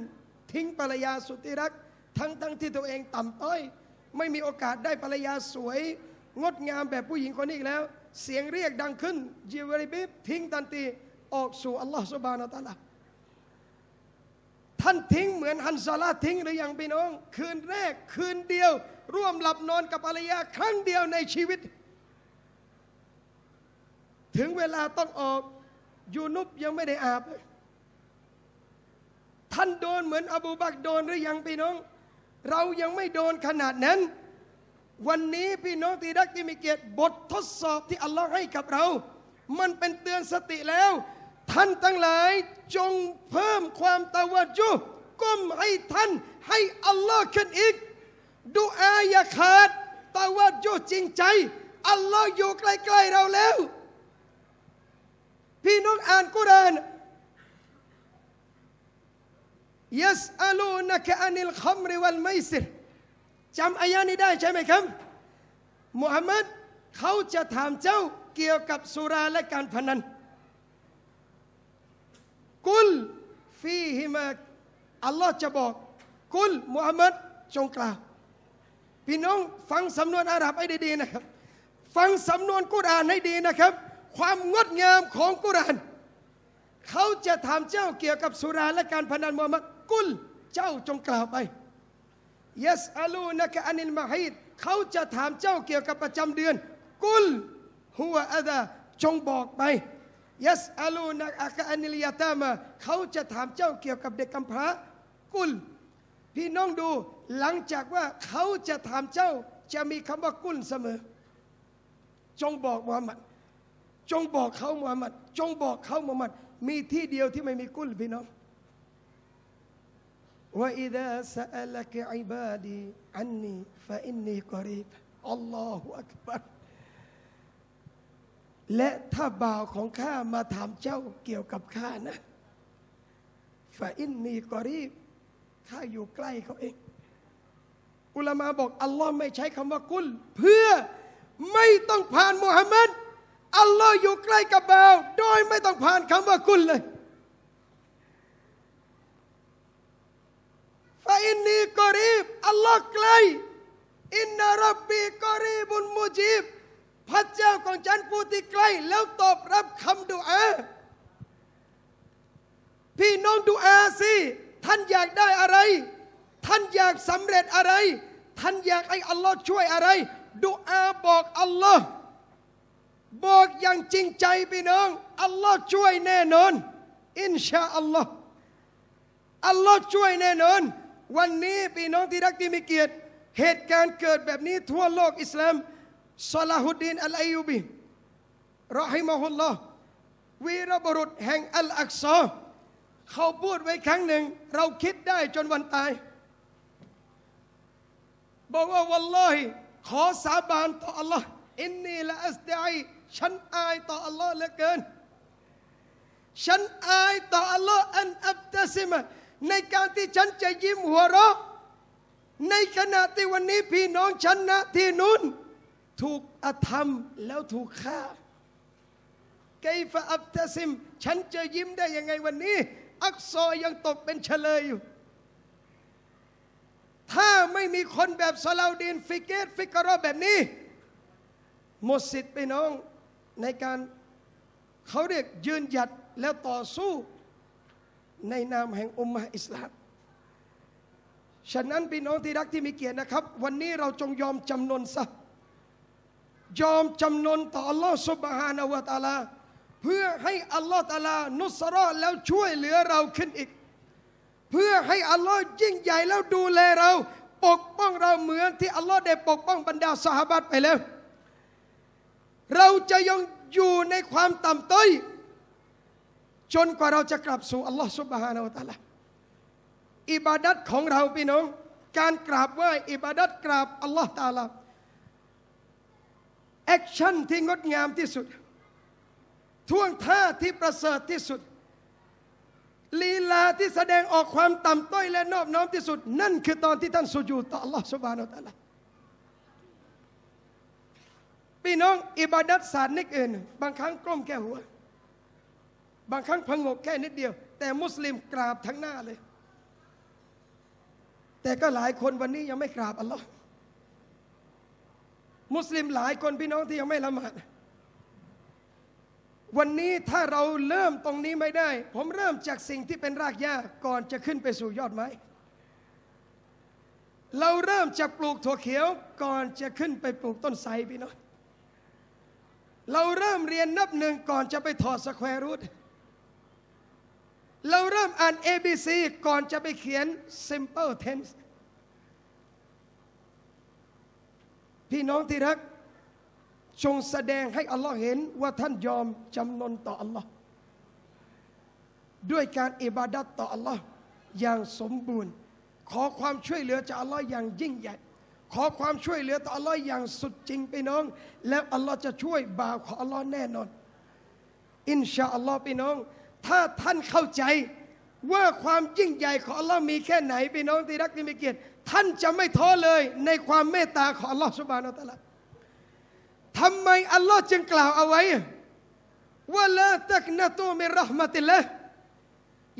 ทิ้งภรรยาสุดที่รัก ทั้งทั้งที่ตัวเองต่ำต้อย ไม่มีโอกาสได้ภรรยาสวย งดงามแบบผู้หญิงคนนี้อีกแล้ว เสียงเรียกดังขึ้นจิเวริบิบทิ้งทันที ออกสู่อัลลอฮฺสุบานาตะลาท่านทิ้งเหมือนฮันซาลาทิ้งหรือยังพี่น้อง คืนแรกคืนเดียว ร่วมหลับนอนกับภรรยาครั้งเดียวในชีวิต ถึงเวลาต้องออกยูนุบยังไม่ได้อาบเลยท่านโดนเหมือนอบูบักโดนหรือยังพี่น้อง เรายังไม่โดนขนาดนั้น วันนี้พี่น้องที่รักที่มีเกียรติบททดสอบที่อัลลอฮ์ให้กับเรา มันเป็นเตือนสติแล้ว ท่านทั้งหลายจงเพิ่มความตะวัจุก้มให้ท่านให้อัลลอฮ์ขึ้นอีกดูอาอย่าขาดตะวัจุจริงใจอัลลอฮ์อยู่ใกล้ๆเราแล้ว พี่น้องอ่านกุรานยัสอลูนักอานิลคัมริวัลไมซิรจำอายานี้ได้ใช่ไหมครับมุฮัมมัดเขาจะถามเจ้าเกี่ยวกับสุราและการพนัน กุลฟีฮิมาอัลลอฮ์จะบอก กุลมุฮัมมัดจงกล่าว พี่น้องฟังสำนวนอาหรับให้ดีๆนะครับ ฟังสำนวนกุรอานให้ดีนะครับ ความงดงามของกุรอาน เขาจะถามเจ้าเกี่ยวกับสุราและการพนันมุฮัมมัดกุลเจ้าจงกล่าวไปยัสอาลูนักอานิลมาฮิดเขาจะถามเจ้าเกี่ยวกับประจำเดือน กุลหัวอาดาจงบอกไป ยัสอาลูนักอาคาอนิลยาตามาเขาจะถามเจ้าเกี่ยวกับเด็กกำพร้า กุล พี่น้องดูหลังจากว่าเขาจะถามเจ้าจะมีคำว่ากุลเสมอ จงบอกมูฮัมหมัด จงบอกเขามูฮัมหมัด จงบอกเขามูฮัมหมัด มีที่เดียวที่ไม่มีกุลพี่น้องว่าอิดะสะลักอิบาดีอันนีฟะอินนีกอรีบอัลลอฮฺอักบาร์ และถ้าบ่าวของข้ามาถามเจ้าเกี่ยวกับข้านะฟาอินนีกอรีบข้าอยู่ใกล้เขาเอง อุลามาบอก อัลลอฮ์ไม่ใช้คำว่ากุล เพื่อไม่ต้องผ่านมุฮัมมัดอัลลอฮ์อยู่ใกล้กับบ่าว โดยไม่ต้องผ่านคำว่ากุลเลยฟาอินนีกอรีบอัลลอฮ์ใกล้อินนารับบีกอรีบุนมุจีบ พระเจ้าของฉันผู้ที่ใกล้ แล้วตอบรับคำดุอาพี่น้องดุอาสิท่านอยากได้อะไร ท่านอยากสำเร็จอะไร ท่านอยากให้อัลลอฮ์ช่วยอะไรดุอาบอกอัลลอฮ์บอกอย่างจริงใจพี่น้องอัลลอฮ์ช่วยแน่นอน อินชาอัลลอฮ์อัลลอฮ์ช่วยแน่นอน วันนี้พี่น้องที่รักที่มีเกียรติ เหตุการณ์เกิดแบบนี้ทั่วโลกอิสลาม ซาลาฮุดดีนอัลอายูบีรอฮิมะฮุลลอฮ์วีรบุรุษแห่งอัลอักซอเขาพูดไว้ครั้งหนึ่ง เราคิดได้จนวันตาย บอกว่าวัลลอฮิขอสาบานต่ออัลลอฮ์อินนีละอัสตัยฉันอายต่ออัลลอฮ์เหลือเกิน ฉันอายต่ออัลลอฮ์أن أبتسم ในการที่ฉันจะยิ้มหัวเราะ ในขณะที่วันนี้พี่น้องฉันนะที่นู้น ถูกอธรรมแล้วถูกฆ่าكيف أبتسم ฉันจะยิ้มได้ยังไงวันนี้ อักซอยังตกเป็นเชลยอยู่ ถ้าไม่มีคนแบบซาลาดีนฟิกเกตฟิกรอแบบนี้หมดสิทธิ์ไปน้องในการเขาเรียกยืนหยัดแล้วต่อสู้ในนามแห่งอุมมะอิสลาม ฉะนั้นพี่น้องที่รักที่มีเกียรตินะครับ วันนี้เราจงยอมจำนนซะ ยอมจำนนต่ออัลลอฮ์สุบฮานาวะตาลา เพื่อให้อัลลอฮ์ตาลา นุสรอแล้วช่วยเหลือเราขึ้นอีก เพื่อให้อัลลอฮ์ยิ่งใหญ่แล้วดูแลเรา ปกป้องเราเหมือนที่อัลลอฮ์ได้ปกป้องบรรดาสหบัตไปแล้ว เราจะยังอยู่ในความต่ำต้อยจนกว่าเราจะกลับสู่อัลลอฮ์سبحانه وتعالى อิบาดัตของเราพี่น้อง การกราบไหว้อิบาดัตกราบอัลลอฮ์ตาลา action ที่งดงามที่สุด ท่วงท่าที่ประเสริฐที่สุด ลีลาที่แสดงออกความต่ำต้อยและนอบน้อมที่สุด นั่นคือตอนที่ท่านสุญูต่อ Allah Subhanahu wa Taala พี่น้องอิบาดัตศาสตร์นิกอื่น บางครั้งกล้มแค่หัว บางครั้งพงกแค่นิดเดียว แต่มุสลิมกราบทั้งหน้าเลย แต่ก็หลายคนวันนี้ยังไม่กราบอัลลอฮ์ มุสลิมหลายคนพี่น้องที่ยังไม่ละหมาดวันนี้ถ้าเราเริ่มตรงนี้ไม่ได้ ผมเริ่มจากสิ่งที่เป็นรากหญ้าก่อนจะขึ้นไปสู่ยอดไม้ เราเริ่มจากปลูกถั่วเขียวก่อนจะขึ้นไปปลูกต้นไทรพี่น้องเราเริ่มเรียนนับหนึ่งก่อนจะไปถอด square root เราเริ่มอ่าน ABC ก่อนจะไปเขียน simple tense พี่น้องที่รัก จงแสดงให้อัลลอฮ์เห็นว่าท่านยอมจำนนต่ออัลลอฮ์ด้วยการอิบาดัตต่ออัลลอฮ์อย่างสมบูรณ์ ขอความช่วยเหลือจากอัลลอฮ์อย่างยิ่งใหญ่ ขอความช่วยเหลือต่ออัลลอฮ์อย่างสุดจริงไปน้อง แล้วอัลลอฮ์จะช่วยบ่าวของอัลลอฮ์แน่นอน อินชาอัลลอฮ์พี่น้อง ถ้าท่านเข้าใจว่าความยิ่งใหญ่ของอัลลอฮ์มีแค่ไหนพี่น้องที่รักที่มีเกียรติท่านจะไม่ท้อเลยในความเมตตาของอัลลอฮ์สุบานอัลลอฮ์ทำไมอัลลอฮ์จึงกล่าวเอาไว้ว่าละตักนะตูมิรหมติละ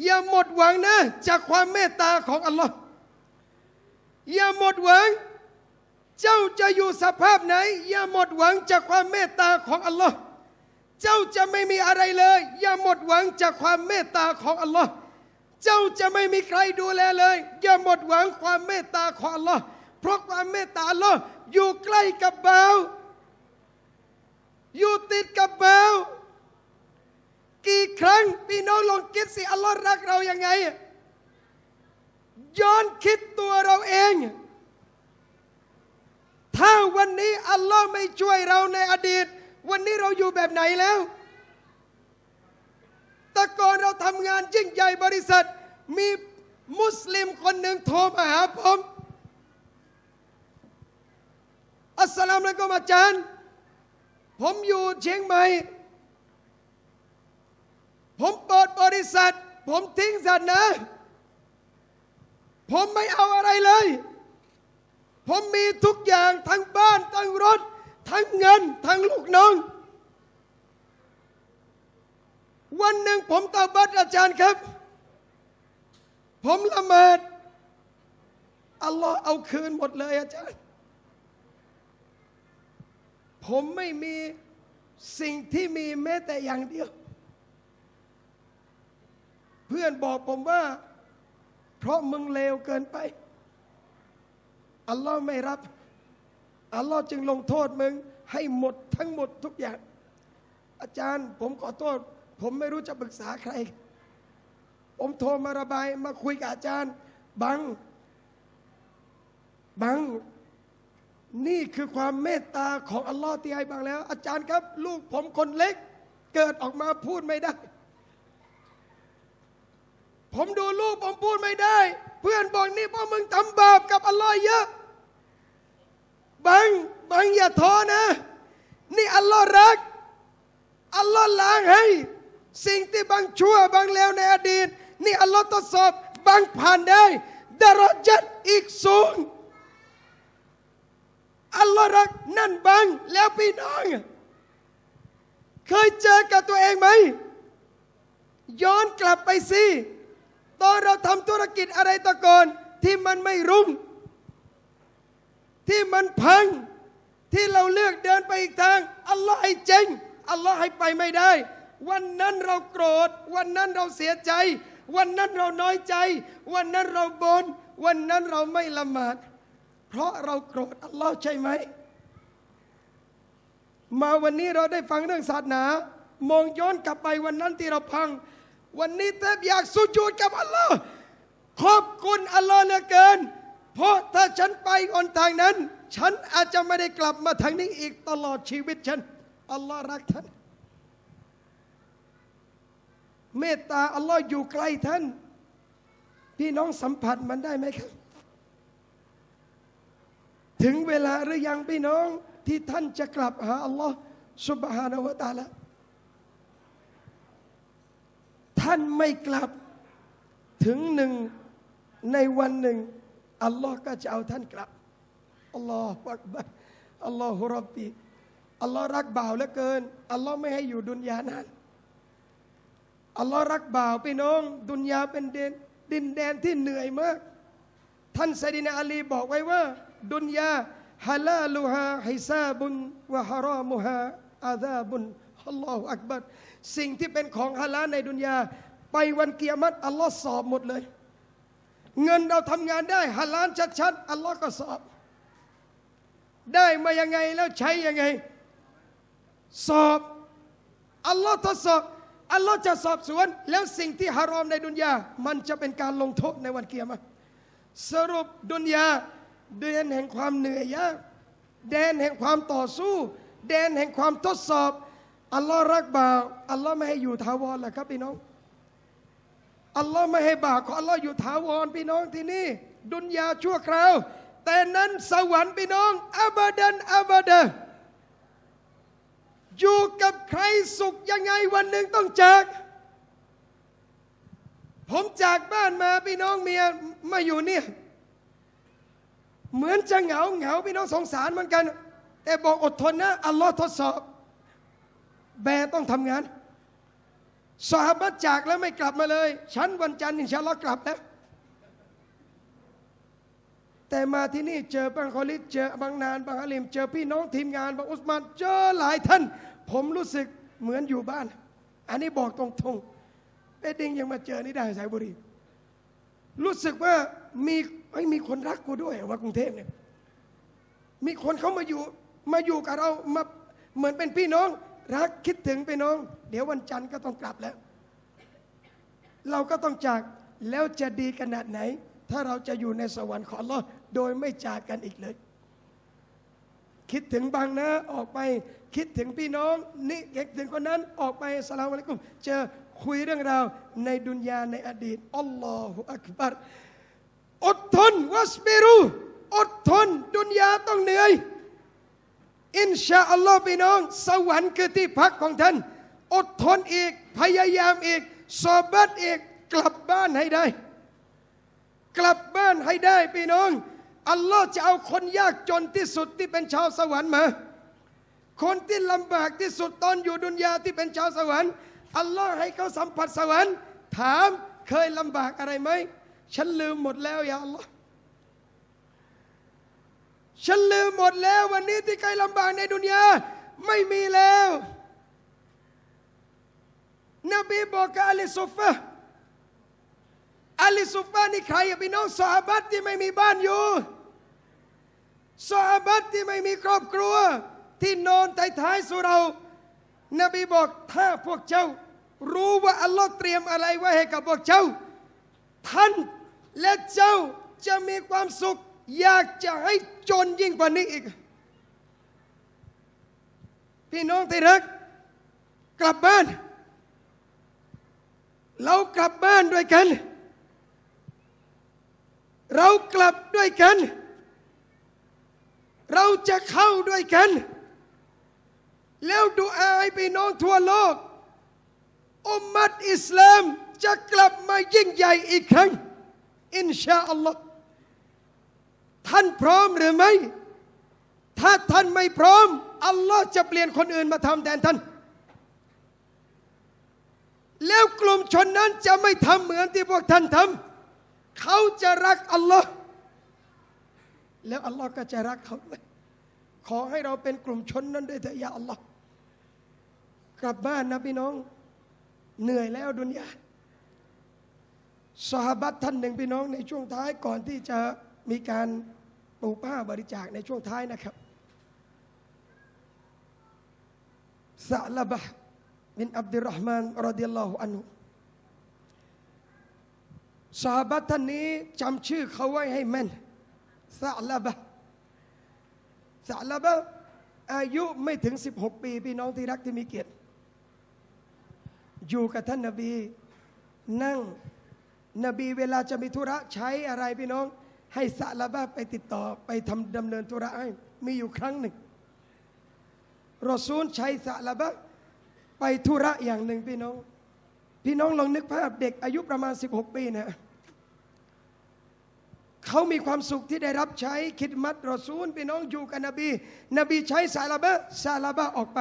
อย่าหมดหวังนะ จากความเมตตาของอัลลอฮ์อย่าหมดหวัง เจ้าจะอยู่สภาพไหน อย่าหมดหวังจากความเมตตาของอัลลอฮ์เจ้าจะไม่มีอะไรเลย อย่าหมดหวังจากความเมตตาของอัลลอฮ์ จ้าจะไม่มีใครดูแลเลย อย่าหมดหวังความเมตตาของอัลอเพราะความเมตตาอัลออยู่ใกล้กับบ่าอยู่ติดกับบ่ากี่ครั้งพี่น้องลองคิดสิ อัลลอฮ์รักเรายังไง ย้อนคิดตัวเราเอง ถ้าวันนี้อัลลอฮ์ไม่ช่วยเราในอดีต วันนี้เราอยู่แบบไหนแล้ว แต่ก่อนเราทำงานยิ่งใหญ่บริษัท มีมุสลิมคนหนึ่งโทรมาหาผม อัสสลามุอะลัยกุมอาจารย์ ผมอยู่เชียงใหม่ ผมเปิดบริษัท ผมทิ้งศาสนาผมไม่เอาอะไรเลย ผมมีทุกอย่างทั้งบ้านทั้งรถ ทั้งเงิน ทั้งลูกน้อง วันหนึ่งผมตาบัดอาจารย์ครับ ผมละหมาดอัลลอฮ์เอาคืนหมดเลยอาจารย์ ผมไม่มีสิ่งที่มีแม้แต่อย่างเดียว เพื่อนบอกผมว่า เพราะมึงเลวเกินไป อัลลอฮ์ไม่รับ อัลลอฮ์จึงลงโทษมึง ให้หมดทั้งหมดทุกอย่าง อาจารย์ ผมขอโทษ ผมไม่รู้จะปรึกษาใคร ผมโทรมาระบายมาคุยกับอาจารย์ บัง บัง นี่คือความเมตตาของอัลลอฮ์ที่ให้บังแล้ว อาจารย์ครับ ลูกผมคนเล็ก เกิดออกมาพูดไม่ได้ ผมดูลูกผมพูดไม่ได้ เพื่อนบอกนี่เพราะมึงทำบาปกับอัลลอฮ์เยอะ บัง บังอย่าท้อนะ นี่อัลลอฮ์รักอัลลอฮ์ล้างให้ สิ่งที่บางชั่วบางแล้วในอดีต นี่อัลลอฮ์ทดสอบบางผ่านได้ดารจัดอีกสูงอัลลอฮ์รักนั่นบางแล้วพี่น้อง เคยเจอกับตัวเองไหม ย้อนกลับไปสิตอนเราทำธุรกิจอะไรตะก่อนที่มันไม่รุ่ง ที่มันพัง ที่เราเลือกเดินไปอีกทาง อัลลอฮ์ให้เจ๊งอัลลอฮ์ให้ไปไม่ได้ วันนั้นเราโกรธ วันนั้นเราเสียใจ วันนั้นเราน้อยใจ วันนั้นเราบน่นวันนั้นเราไม่ละหมาด เพราะเราโกรธอัลลอฮ์ใช่ไหม มาวันนี้เราได้ฟังเรื่องศาสนา มองย้อนกลับไปวันนั้นที่เราพัง วันนี้แทบอยากสุญูดกับอัลลอฮ์ขอบคุณอัลลอฮ์เหลือเกิน เพราะถ้าฉันไปอนทางนั้น ฉันอาจจะไม่ได้กลับมาทางนี้อีกตลอดชีวิตฉันอัลลอฮ์รักท่าน เมตตาอัลลอฮ์อยู่ใกล้ท่าน พี่น้องสัมผัสมันได้ไหมครับ ถึงเวลาหรือยังพี่น้องที่ท่านจะกลับหาอัลลอฮ์สุบฮานาวะตาละท่านไม่กลับถึงหนึ่งในวันหนึ่งอัลลอฮ์ก็จะเอาท่านกลับอัลลอฮฺอักบัรอัลลอฮฺรับบีอัลลอฮ์รักบ่าวเหลือเกินอัลลอฮ์ไม่ให้อยู่ดุนยานาน อัลลอฮ์รักบ่าวพี่น้อง ดุนยาเป็นเดนดินแดนที่เหนื่อยมาก ท่านไซดินาอาลีบอกไว้ว่า ดุนยาฮาลาลูฮาฮิซาบุนวะฮารามุฮาอาซาบุนอัลลอฮฺอักบัรสิ่งที่เป็นของฮาลาในดุนยา ไปวันเกียรติอัลลอฮ์สอบหมดเลย เงินเราทำงานได้ฮาลาลชัดๆอัลลอฮ์ก็สอบ ได้มายังไงแล้วใช้ยังไง สอบอัลลอฮ์ทดสอบ อัลลอฮ์จะสอบสวน แล้วสิ่งที่ฮารอมในดุนยา มันจะเป็นการลงโทษในวันเกียรติสรุปดุนยาแดนแห่งความเหนื่อยยากแดนแห่งความต่อสู้ แดนแห่งความทดสอบ อัลลอฮ์รักบ่าว อัลลอฮ์ไม่ให้อยู่ถาวรแหละครับพี่น้อง อัลลอฮ์ไม่ให้บ่าวของอัลลอฮ์อยู่ถาวรพี่น้องที่นี่ ดุนยาชั่วคราว แต่นั้นสวรรค์พี่น้องอับดันอับดะ อยู่กับใครสุขยังไงวันหนึ่งต้องจาก ผมจากบ้านมาพี่น้องเมียมาอยู่เนี่ยเหมือนจะเหงาเหงาพี่น้องสงสารเหมือนกัน แต่บอกอดทนนะ อัลลอฮ์ทดสอบ แบต้องทำงานสหบัตจากแล้วไม่กลับมาเลย ฉันวันจันทร์อินชาอัลลอฮ์กลับแล้ว แต่มาที่นี่เจอบางคอลิดเจอบางนานบางอาลิม เจอพี่น้องทีมงานบางอุสมานเจอหลายท่าน ผมรู้สึกเหมือนอยู่บ้าน อันนี้บอกตรงๆเอดิงยังมาเจอนี่ได้สายบุรี รู้สึกว่ามีไอ้มีคนรักกูด้วยว่ากรุงเทพเนี่ยมีคนเขามาอยู่มาอยู่กับเรามาเหมือนเป็นพี่น้อง รักคิดถึงพี่น้อง เดี๋ยววันจันทร์ก็ต้องกลับแล้ว เราก็ต้องจากแล้วจะดีขนาดไหน ถ้าเราจะอยู่ในสวรรค์ของอัลลอฮ์ โดยไม่จากกันอีกเลย คิดถึงบางนะออกไปคิดถึงพี่น้องนี่คิดถึงคนนั้นออกไปสลามอะลัยกุมเจอคุยเรื่องราวในดุนยาในอดีตอัลลอฮฺอักบัรอดทนวัสบิรุอดทนดุนยาต้องเหนื่อย อินชาอัลลอฮ์พี่น้อง สวรรค์คือที่พักของท่าน อดทนอีกพยายามอีก สอบัตอีกกลับบ้านให้ได้ กลับบ้านให้ได้พี่น้อง อัลลอฮ์จะเอาคนยากจนที่สุดที่เป็นชาวสวรรค์มา คนที่ลำบากที่สุดตอนอยู่ดุนยาที่เป็นชาวสวรรค์ อัลลอฮ์ให้เขาสัมผัสสวรรค์ ถามเคยลำบากอะไรไหม ฉันลืมหมดแล้วยาอัลลอฮ์ฉันลืมหมดแล้ววันนี้ที่เคยลำบากในดุนยาไม่มีแล้ว นบีบอกกับอาลีซุฟะ อาลีซุฟะห์นี่ใครอะพี่น้องสหบัตที่ไม่มีบ้านอยู่สหบัตที่ไม่มีครอบครัว ที่นอนท้ายๆสุเรา นบีบอกถ้าพวกเจ้า รู้ว่าอัลลอฮ์เตรียมอะไรไว้ให้กับพวกเจ้า ท่านและเจ้าจะมีความสุข อยากจะให้จนยิ่งกว่านี้อีก พี่น้องที่รัก กลับบ้าน เรากลับบ้านด้วยกัน เรากลับด้วยกัน เราจะเข้าด้วยกัน แล้วดูอาให้พี่น้องทั่วโลกอุมมัดอิสลามจะกลับมายิ่งใหญ่อีกครั้ง อินชาอัลลอฮ์ท่านพร้อมหรือไม่ ถ้าท่านไม่พร้อม อัลลอฮ์จะเปลี่ยนคนอื่นมาทำแทนท่าน แล้วกลุ่มชนนั้นจะไม่ทำเหมือนที่พวกท่านทำ เขาจะรักอัลลอฮ์แล้วอัลลอฮ์ก็จะรักเขาด้วยขอให้เราเป็นกลุ่มชนนั้นด้วยเถิดยาอัลลอฮ์กลับบ้านนะพี่น้อง เหนื่อยแล้วดุนยาสหบัตท่านหนึ่งพี่น้องในช่วงท้ายก่อนที่จะมีการปลูกผ้าบริจาคในช่วงท้ายนะครับซาลบะบินอับดุลรห์มานรดิยัลลอฮุอันฮุ สหบัตท่านนี้จำชื่อเขาไว้ให้แม่นซาลาบะซาลาบะอายุไม่ถึง 16 ปี พี่น้องที่รักที่มีเกียรติ อยู่กับท่านนบีนั่งนบีเวลาจะมีธุระใช้อะไรพี่น้อง ให้ซาลาบะไปติดต่อไปทำดำเนินธุระให้มีอยู่ครั้งหนึ่งรอซูลใช้ซาลาบะไปธุระอย่างหนึ่งพี่น้อง พี่น้องลองนึกภาพเด็กอายุประมาณ 16 ปีเนี่ยเขามีความสุขที่ได้รับใช้คิดมัดรอซูลพี่น้องอยู่กับนบี นบีใช้ซาลาบะซาลาบะออกไป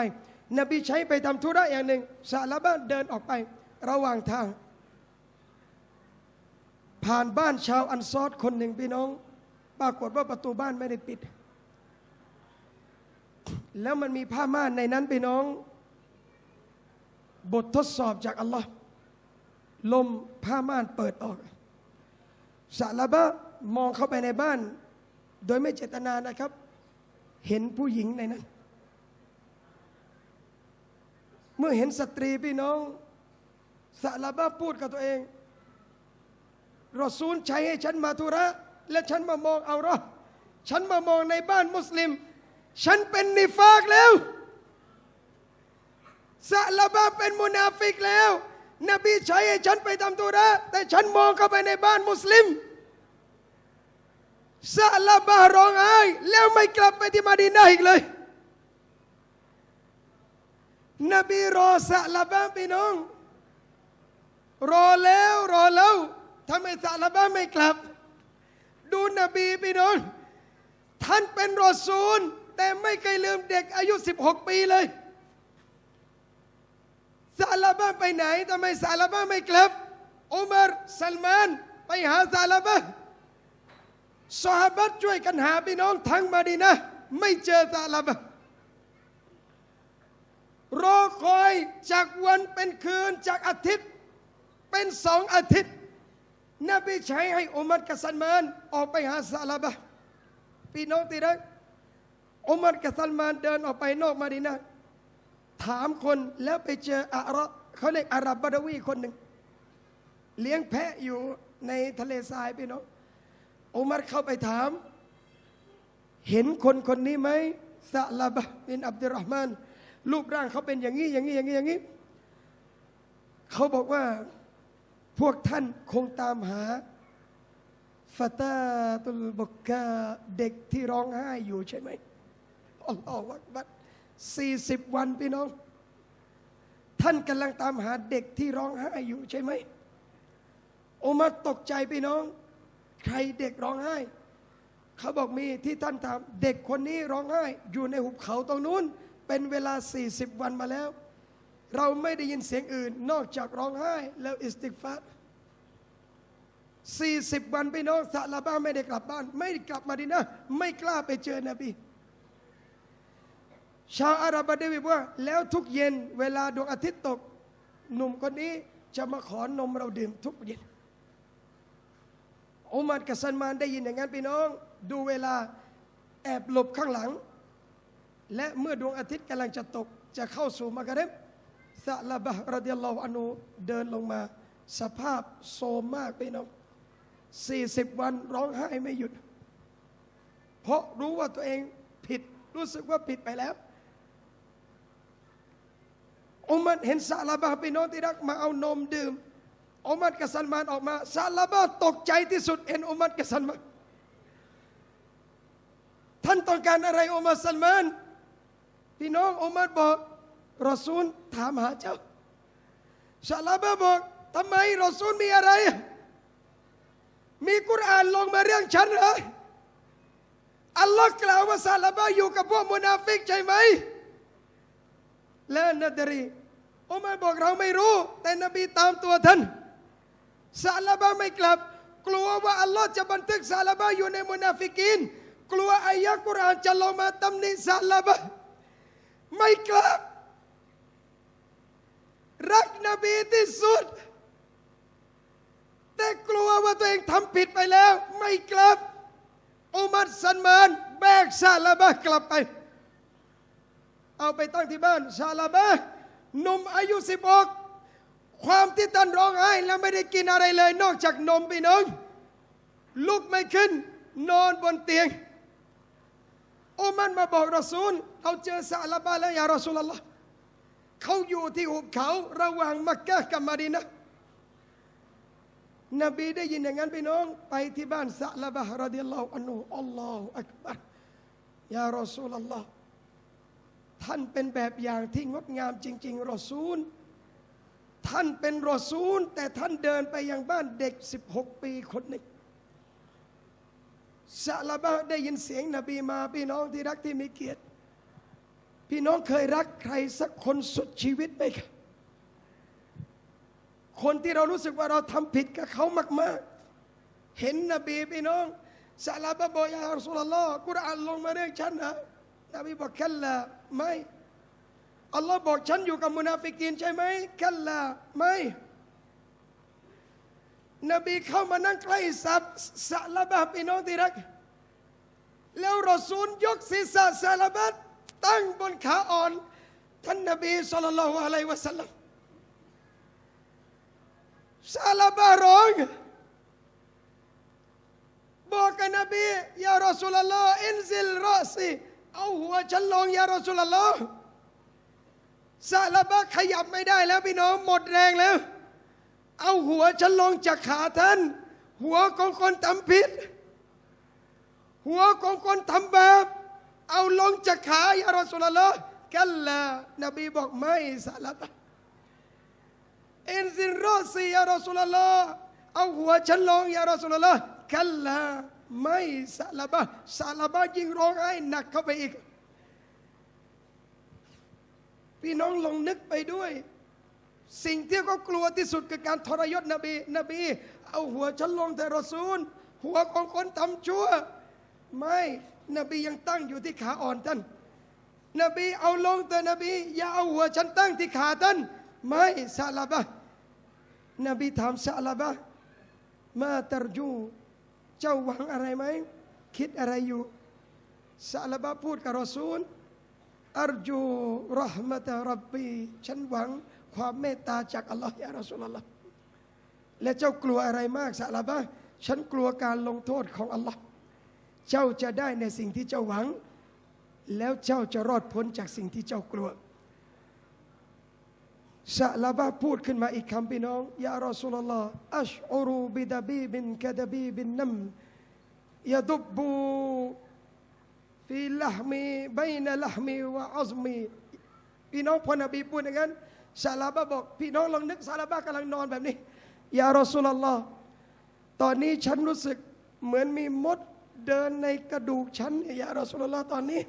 นบีใช้ไปทำธุระอย่างหนึ่งซาลาบะเดินออกไประหว่างทาง ผ่านบ้านชาวอันซอดคนหนึ่งพี่น้อง ปรากฏว่าประตูบ้านไม่ได้ปิด แล้วมันมีผ้าม่านในนั้นพี่น้อง บททดสอบจากอัลลอฮ์ ลมผ้าม่านเปิดออกซาลาบะมองเข้าไปในบ้าน โดยไม่เจตนานะครับ เห็นผู้หญิงในนั้น เมื่อเห็นสตรีพี่น้องซาลาบะพูดกับตัวเองรอซูลใช้ให้ฉันมาธุระ และฉันมามองเอารอฉันมามองในบ้านมุสลิม ฉันเป็นนิฟากแล้วซาลาบะเป็นมุนาฟิกแล้ว นบีใช้ให้ฉันไปทำธุระแต่ฉันมองเข้าไปในบ้านมุสลิมซาลาบะร้องไห้แล้วไม่กลับไปที่มาดีนาอีกเลย นบีรอซาลาบะพี่น้อง รอแล้วรอแล้วทำไมซาลาบะไม่กลับ ดูนบีพี่น้อง ท่านเป็นรอซูล แต่ไม่เคยลืมเด็กอายุ 16 ปีเลย ซาลาบะไปไหนทำไมซาลาบะไม่กลับอุมารซัลมานไปหาซาลาบะสหบัตช่วยกันหาพี่น้องทั้งมาดีนะ ไม่เจอซาลาบะรอคอยจากวันเป็นคืนจากอาทิตย์ เป็นสองอาทิตย์นบีใช้ให้อุมัรกับซัลมานออกไปหาซาลาบะพี่น้องที่รักอุมัรกับซัลมานเดินออกไปนอกมาดีนะ ถามคนแล้วไปเจออาระเขาเรียกอารับบารวีคนหนึ่ง เลี้ยงแพะอยู่ในทะเลทรายพี่น้องอุมัรเข้าไปถาม เห็นคนคนนี้ไหมซาลาบะบินอับดุลรหมานรูปร่างเขาเป็นอย่างนี้อย่างนี้อย่างนี้อย่างนี้เขาบอกว่าพวกท่านคงตามหาฟาตาตุลบกกาเด็กที่ร้องไห้อยู่ใช่ไหมอัลลอฮฺวักบัด 40 วันพี่น้อง ท่านกำลังตามหาเด็กที่ร้องไห้อยู่ใช่ไหมโอมาตกใจพี่น้อง ใครเด็กร้องไห้ เขาบอกมีที่ท่านถามเด็กคนนี้ร้องไห้ อยู่ในหุบเขาตรงนู้น เป็นเวลา 40 วันมาแล้ว เราไม่ได้ยินเสียงอื่น นอกจากร้องไห้ แล้วอิสติกฟัดสี่สิบวันพี่น้องซาลาบ้าไม่ได้กลับบ้าน ไม่กลับมาดีนะ ไม่กล้าไปเจอนบี ชาวอาหรับบดวีบอกว่า แล้วทุกเย็นเวลาดวงอาทิตย์ตก หนุ่มคนนี้จะมาขอนมเราดื่มทุกเย็นอุมัรกับซันมานได้ยินอย่างนั้นพี่น้อง ดูเวลาแอบหลบข้างหลัง และเมื่อดวงอาทิตย์กำลังจะตก จะเข้าสู่มากะเร็บซาลาบะรดิยัลลอฮุอานูเดินลงมา สภาพโซมมากพี่น้องสี่สิบวันร้องไห้ไม่หยุด เพราะรู้ว่าตัวเองผิดรู้สึกว่าผิดไปแล้ว อุมัรเห็นซาลาบะพี่น้องที่รักมาเอานมดื่มอุมัรกับซัลมานออกมาซาลาบะตกใจที่สุดเห็นอุมัรกับซัลมานท่านต้องการอะไรอุมัรซัลมานพี่น้องอุมัรบอกรอซูลถามหาเจ้าซาลาบะบอกทำไมรอซูลมีอะไร มีกุรอานลงมาเรื่องฉันเหรออัลลอฮ์กล่าวว่าซาลาบะอยู่กับพวกมุนาฟิกใช่ไหมلا ندري อุมัรบอกเราไม่รู้ แต่นบีตามตัวท่านซาลาบะไม่กลับ กลัวว่าอัลลอฮ์จะบันทึกซาลาบะอยู่ในมุนาฟิกิน กลัวอายะกุรอานจะลงมาตำหนิซาลาบะไม่กลับ รักนบีที่สุด แต่กลัวว่าตัวเองทำผิดไปแล้ว ไม่กลับ อุมัรสันมานแบกซาลาบะกลับไป เอาไปตั้งที่บ้านซาลาบะ หนุ่มอายุสิบกความที่ท่านร้องไห้แล้วไม่ได้กินอะไรเลย นอกจากนมพี่น้องลุกไม่ขึ้น นอนบนเตียงโอมันมาบอกรอซูลเราเจอซาลาบะแล้วยารอซูลลลอฮ์เขาอยู่ที่หุบเขาระหว่างมักกะกับมาดีนะนบีได้ยินอย่างนั้นพี่น้อง ไปที่บ้านซาลาบะฮ์รดิยัลลอฮุอันฮุอัลลอฮฺอักบัรยารอซูลลลอฮ์ ท่านเป็นแบบอย่างที่งดงามจริง ๆ รอซูล ท่านเป็นรอซูล แต่ท่านเดินไปยังบ้านเด็ก 16 ปีคนหนึ่งซาลาบะได้ยินเสียงนบีมาพี่น้องที่รักที่มีเกียรติ พี่น้องเคยรักใครสักคนสุดชีวิตไหมครับคนที่เรารู้สึกว่าเราทำผิดกับเขามาก ๆ เห็นนบีพี่น้องซาลาบะบอกยาอัลสุลลอฮ์กุรอานลงมาเรื่องฉันนะ นบีบอกคัละไม่อัลลอฮ์บอกฉันอยู่กับมุนาฟิกีนใช่ไหมคัละไม่นบีเข้ามานั่งใกล้สับซาลาบะพี่น้องที่รัก แล้วรอซูลยกศีรษะซาลาบะตั้งบนขาอ่อน ท่านนบีสุลต่านละฮ์อะลัยวะสัลลัมซาลาบะร้องบอกกับนบียารอสุลลอฮ์อินซิลรอซี เอาหัวฉันลงยารอสุลลอซาลาบะขยับไม่ได้แล้วพี่น้องหมดแรงแล้ว เอาหัวฉันลงจากขาท่าน หัวของคนทำผิด หัวของคนทำบาปเอาลงจากขายารอสุลลอฮ์กันละนบีบอกไม่ซาลาบะอินซินรอซียารอสุลลอฮ์เอาหัวฉันลงยารอสุลลอฮ์กันละ ไม่ซาลาบะซาลาบะยิ่งร้องไห้หนักเข้าไปอีก พี่น้องลองนึกไปด้วย สิ่งที่เขากลัวที่สุดคือการทรยศนบีนบี เอาหัวฉันลงแต่รอซูล หัวของคนทำชั่ว ไม่นบียังตั้งอยู่ที่ขาอ่อนท่านนบีเอาลงแต่นบี อย่าเอาหัวฉันตั้งที่ขาท่านไม่ซาลาบะนบีถามซาลาบะมาตรจู เจ้าหวังอะไรไหม คิดอะไรอยู่ซาลาบะพูดกับรอซูลอัรจูรหมะตะรับบีฉันหวังความเมตตาจากอัลลอฮ์ยารอสุลลอฮ์และเจ้ากลัวอะไรมากซาลาบะฉันกลัวการลงโทษของอัลลอฮ์เจ้าจะได้ในสิ่งที่เจ้าหวัง แล้วเจ้าจะรอดพ้นจากสิ่งที่เจ้ากลัว ซาลาบะพูดขึ้นมาอีกคำพี่น้องยารอสุลลอฮ์อัชอุรูบิดาบีบินกะดาบีบินนัมยะดุบบูฟีละมีใบนละมีวะอัซมีพี่น้องพอนบีพูดอย่างนั้นซาลาบะบอก พี่น้องลองนึกซาลาบะกำลังนอนแบบนี้ยารอสุลลอฮ์ตอนนี้ฉันรู้สึกเหมือนมีมดเดินในกระดูกฉันเนี่ยยารอสุลลอฮ์ตอนนี้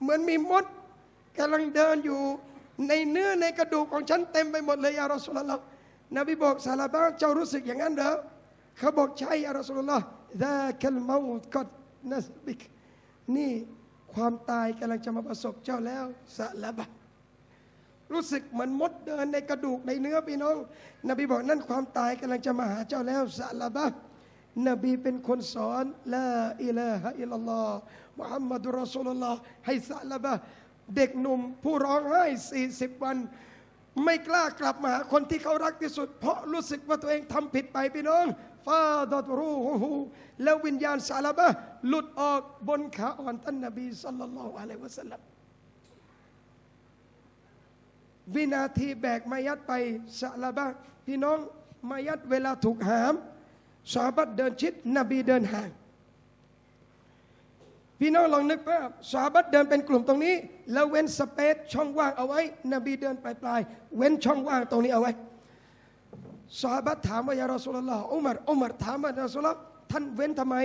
เหมือนมีมดกำลังเดินอยู่ ในเนื้อในกระดูกของฉันเต็มไปหมดเลยยารอสุลลอฮ์นบีบอกซาลาบะเจ้ารู้สึกอย่างนั้นเหรอเขาบอกใช่ยารอสุลลอฮ์ดะคัลมาอุตกดนัสบิกนี่ความตายกำลังจะมาประสบเจ้าแล้วสะละบะรู้สึกเหมือนมดเดินในกระดูกในเนื้อพี่น้อง นบีบอกนั่นความตายกำลังจะมาหาเจ้าแล้วสะละบะนบีเป็นคนสอนละอิลาฮะอิลลัลลอฮ์มุฮัมมัดุรอสุลลอฮ์ให้สะละบะ เด็กหนุ่มผู้ร้องไห้ 40 วัน ไม่กล้ากลับมาหาคนที่เขารักที่สุด เพราะรู้สึกว่าตัวเองทำผิดไปพี่น้องฟาดอตรูฮูแล้ววิญญาณซาลาบะหลุดออกบนขาอ่อนท่านนบีสัลลัลลอฮุอะลัยวะสัลลัมวินาทีแบกมายัดไปซาลาบะพี่น้องมายัดเวลาถูกหามสาบัดเดินชิด นบีเดินห่าง พี่น้องลองนึกภาพสาบัดเดินเป็นกลุ่มตรงนี้ แล้วเว้นสเปซช่องว่างเอาไว้ นบีเดินปลายๆเว้นช่องว่างตรงนี้เอาไว้สาบัดถามว่ายารอสุลลอฮ์อุมารอุมารถามว่ายารอสุลลอฮ์ท่านเว้นทำไม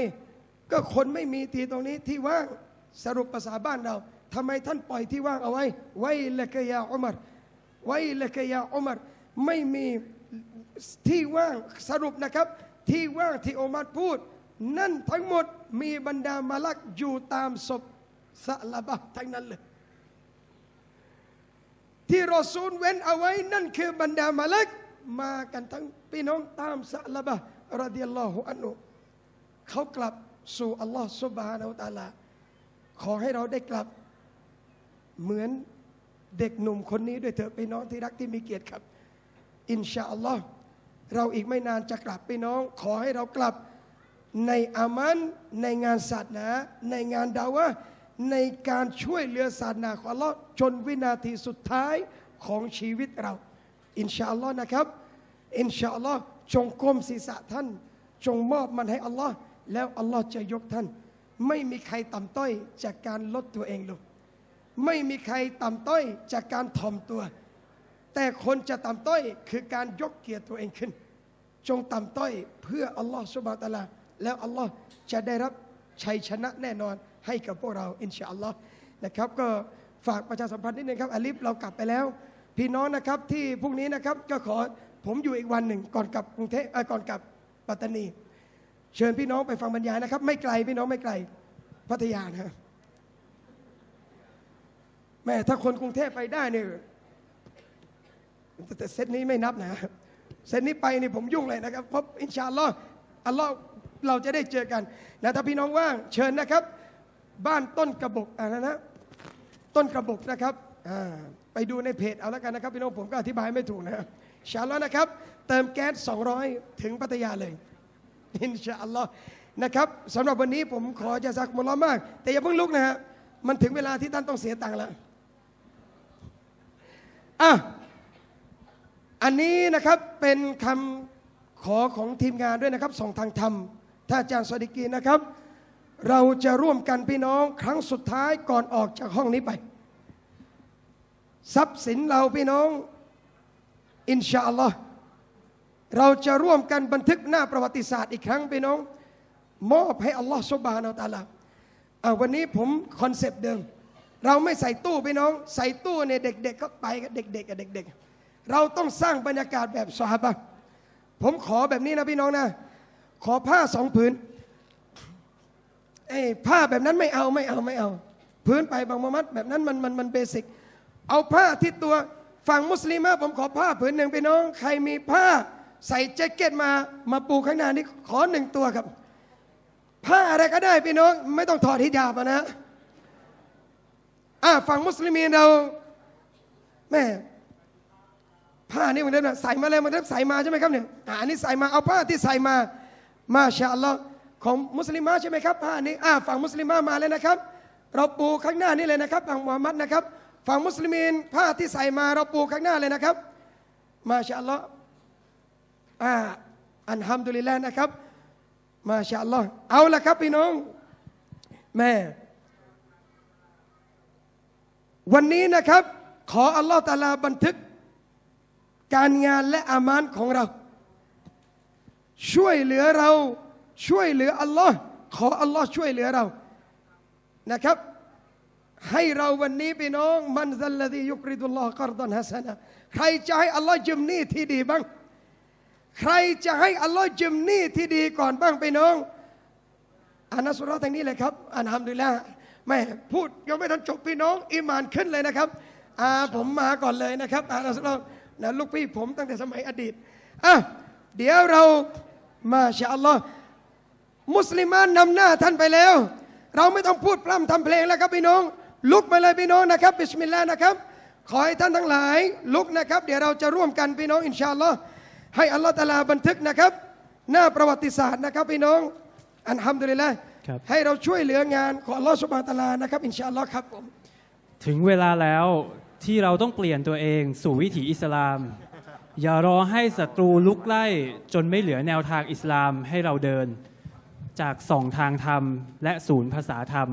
ก็คนไม่มีที่ตรงนี้ที่ว่างสรุปภาษาบ้านเราทำไมท่านปล่อยที่ว่างเอาไว้ ไว้ละกยาอุมารไว้ละกยาอุมารไม่มีที่ว่างสรุปนะครับ ที่ว่างที่อุมารพูด นั่นทั้งหมดมีบรรดามาลักอยู่ตามศพสะละบะทั้งนั้นเลย ที่รอซูลเว้นเอาไว้นั่นคือบรรดามาลักมากันทั้งพี่น้องตามสะละบะรดิยัลลอฮุอันุเขากลับสู่อัลลอฮ์ซุบฮานาอัลตาลา ขอให้เราได้กลับเหมือนเด็กหนุ่มคนนี้ด้วยเถอะพี่น้องที่รักที่มีเกียรติครับ อินชาอัลลอฮ์เราอีกไม่นานจะกลับพี่น้อง ขอให้เรากลับ ในอามันในงานศาสนา ในงานดาวะในการช่วยเหลือศาสนาของอัลลอฮ์จนวินาทีสุดท้ายของชีวิตเรา อินชาอัลลอฮ์นะครับ อินชาอัลลอฮ์จงก้มศีรษะท่าน จงมอบมันให้อัลลอฮ์แล้วอัลลอฮ์จะยกท่าน ไม่มีใครต่ำต้อยจากการลดตัวเองลงไม่มีใครต่ำต้อยจากการถ่อมตัว แต่คนจะต่ำต้อยคือการยกเกียรติตัวเองขึ้น จงต่ำต้อยเพื่ออัลลอฮ์สุบะตะลา แล้วอัลลอฮ์จะได้รับชัยชนะแน่นอนให้กับพวกเราอินชาอัลลอฮ์นะครับ ก็ฝากประชาสัมพันธ์นิดนึงครับอาลิฟเรากลับไปแล้ว พี่น้องนะครับที่พรุ่งนี้นะครับก็ขอผมอยู่อีกวันหนึ่งก่อนกลับกรุงเทพเอ่อก่อนกลับปัตตานี เชิญพี่น้องไปฟังบรรยายนะครับ ไม่ไกลพี่น้องไม่ไกลพัทยานะแม่ถ้าคนกรุงเทพไปได้เนี่ยแต่แต่เซตนี้ไม่นับนะเซตนี้ไปนี่ผมยุ่งเลยนะครับเพราะอินชาอัลลอฮ์อัลลอฮ์ เราจะได้เจอกันนะถ้าพี่น้องว่างเชิญนะครับ บ้านต้นกระบอกอ่านะนะต้นกระบอกนะครับอ่าไปดูในเพจเอาแล้วกันนะครับ พี่น้องผมก็อธิบายไม่ถูกนะครับชาลอนะครับ เติมแก๊ส 200 ถึงพัทยาเลยอินชาอัลลอฮ์นะครับสำหรับวันนี้ผมขอจะซักมุลลอมาก แต่อย่าเพิ่งลุกนะฮะมันถึงเวลาที่ท่านต้องเสียตังค์แล้วอะอันนี้นะครับเป็นคำขอของทีมงานด้วยนะครับส่งทางธรรม ท่านอาจารย์สวัสดิกีนะครับ เราจะร่วมกันพี่น้องครั้งสุดท้ายก่อนออกจากห้องนี้ไป ทรัพย์สินเราพี่น้อง อินชาอัลลอฮ์เราจะร่วมกันบันทึกหน้าประวัติศาสตร์อีกครั้งพี่น้อง มอบให้อัลลอฮ์سبحانه وتعالى อะวันนี้ผม concept เดิม เราไม่ใส่ตู้พี่น้อง ใส่ตู้เนี่ยเด็กๆก็ไปกับเด็กๆกับเด็ก ๆ เราต้องสร้างบรรยากาศแบบสฮาบะผมขอแบบนี้นะพี่น้องนะ ขอผ้าสองผืนเอ้ผ้าแบบนั้นไม่เอาไม่เอาไม่เอาพื้นไปบางมมัดแบบนั้นมันมันมัน basicเอาผ้าที่ตัวฝั่งมุสลิมะผมขอผ้าผืนหนึ่งพี่น้อง ใครมีผ้าใส่แจ็คเก็ตมามาปูข้างหน้านี่ขอหนึ่งตัวครับ ผ้าอะไรก็ได้พี่น้อง ไม่ต้องถอดฮิญาบนะอ่าฝั่งมุสลิมีเราแม่ผ้านี่มันเดิมใส่มาเลยมันเดิมใส่มาใช่ไหมครับเนี่ยอ่าอันนี้ใส่มาเอาผ้าที่ใส่มา มาชาอัลลอฮ์ของมุสลิมะใช่ไหมครับผ้านี้อ่าฝั่งมุสลิมะมาเลยนะครับ เราปูข้างหน้านี่เลยนะครับฝั่งมุฮัมมัดนะครับ ฝั่งมุสลิมีนผ้าที่ใส่มาเราปูข้างหน้าเลยนะครับ มาชาอัลลอฮ์อ่าอันฮัมดุลิลลนะครับ มาชาอัลลอฮ์เอาละครับพี่น้องแม่วันนี้นะครับ ขออัลลอฮ์ตาลาบันทึก การงานและอามานของเรา ช่วยเหลือเรา ช่วยเหลืออัลลอฮ์ขออัลลอฮ์ช่วยเหลือเรานะครับ ให้เราวันนี้พี่น้อง มันซัลลดียุกริดุลลอฮ์กรดันฮัสนะใครจะให้อัลลอฮ์ยืมนี้ที่ดีบ้าง ใครจะให้อัลลอฮ์ยืมนี้ที่ดีก่อนบ้างพี่น้องอานัสุราะห์ทางนี้เลยครับอันฮัมดุลิลละแม่พูดยังไม่ทันจบพี่น้องอิมานขึ้นเลยนะครับอ่าผมมาก่อนเลยนะครับอานัสุราะห์นะลูกพี่ผมตั้งแต่สมัยอดีตอะเดี๋ยวเรา ما شاء الله มุสลิมานนำหน้าท่านไปแล้ว เราไม่ต้องพูดพร่ำทำเพลงแล้วครับพี่น้อง ลุกมาเลยพี่น้องนะครับ بسم الله นะครับ ขอให้ท่านทั้งหลาย ลุกนะครับ เดี๋ยวเราจะร่วมกันพี่น้อง إن شاء الله ให้อัลลอฮ์ تعالى บันทึกนะครับ หน้าประวัติศาสตร์นะครับพี่น้อง الحمد لله ครับให้เราช่วยเหลืองานของอัลลอฮ์ سبحانه وتعالى นะครับ إن شاء الله ครับผมถึงเวลาแล้วที่เราต้องเปลี่ยนตัวเองสู่วิถีอิสลาม อย่ารอให้ศัตรูลุกไล่จนไม่เหลือแนวทางอิสลามให้เราเดิน จากสองทางธรรมและศูนย์ภาษาธรรม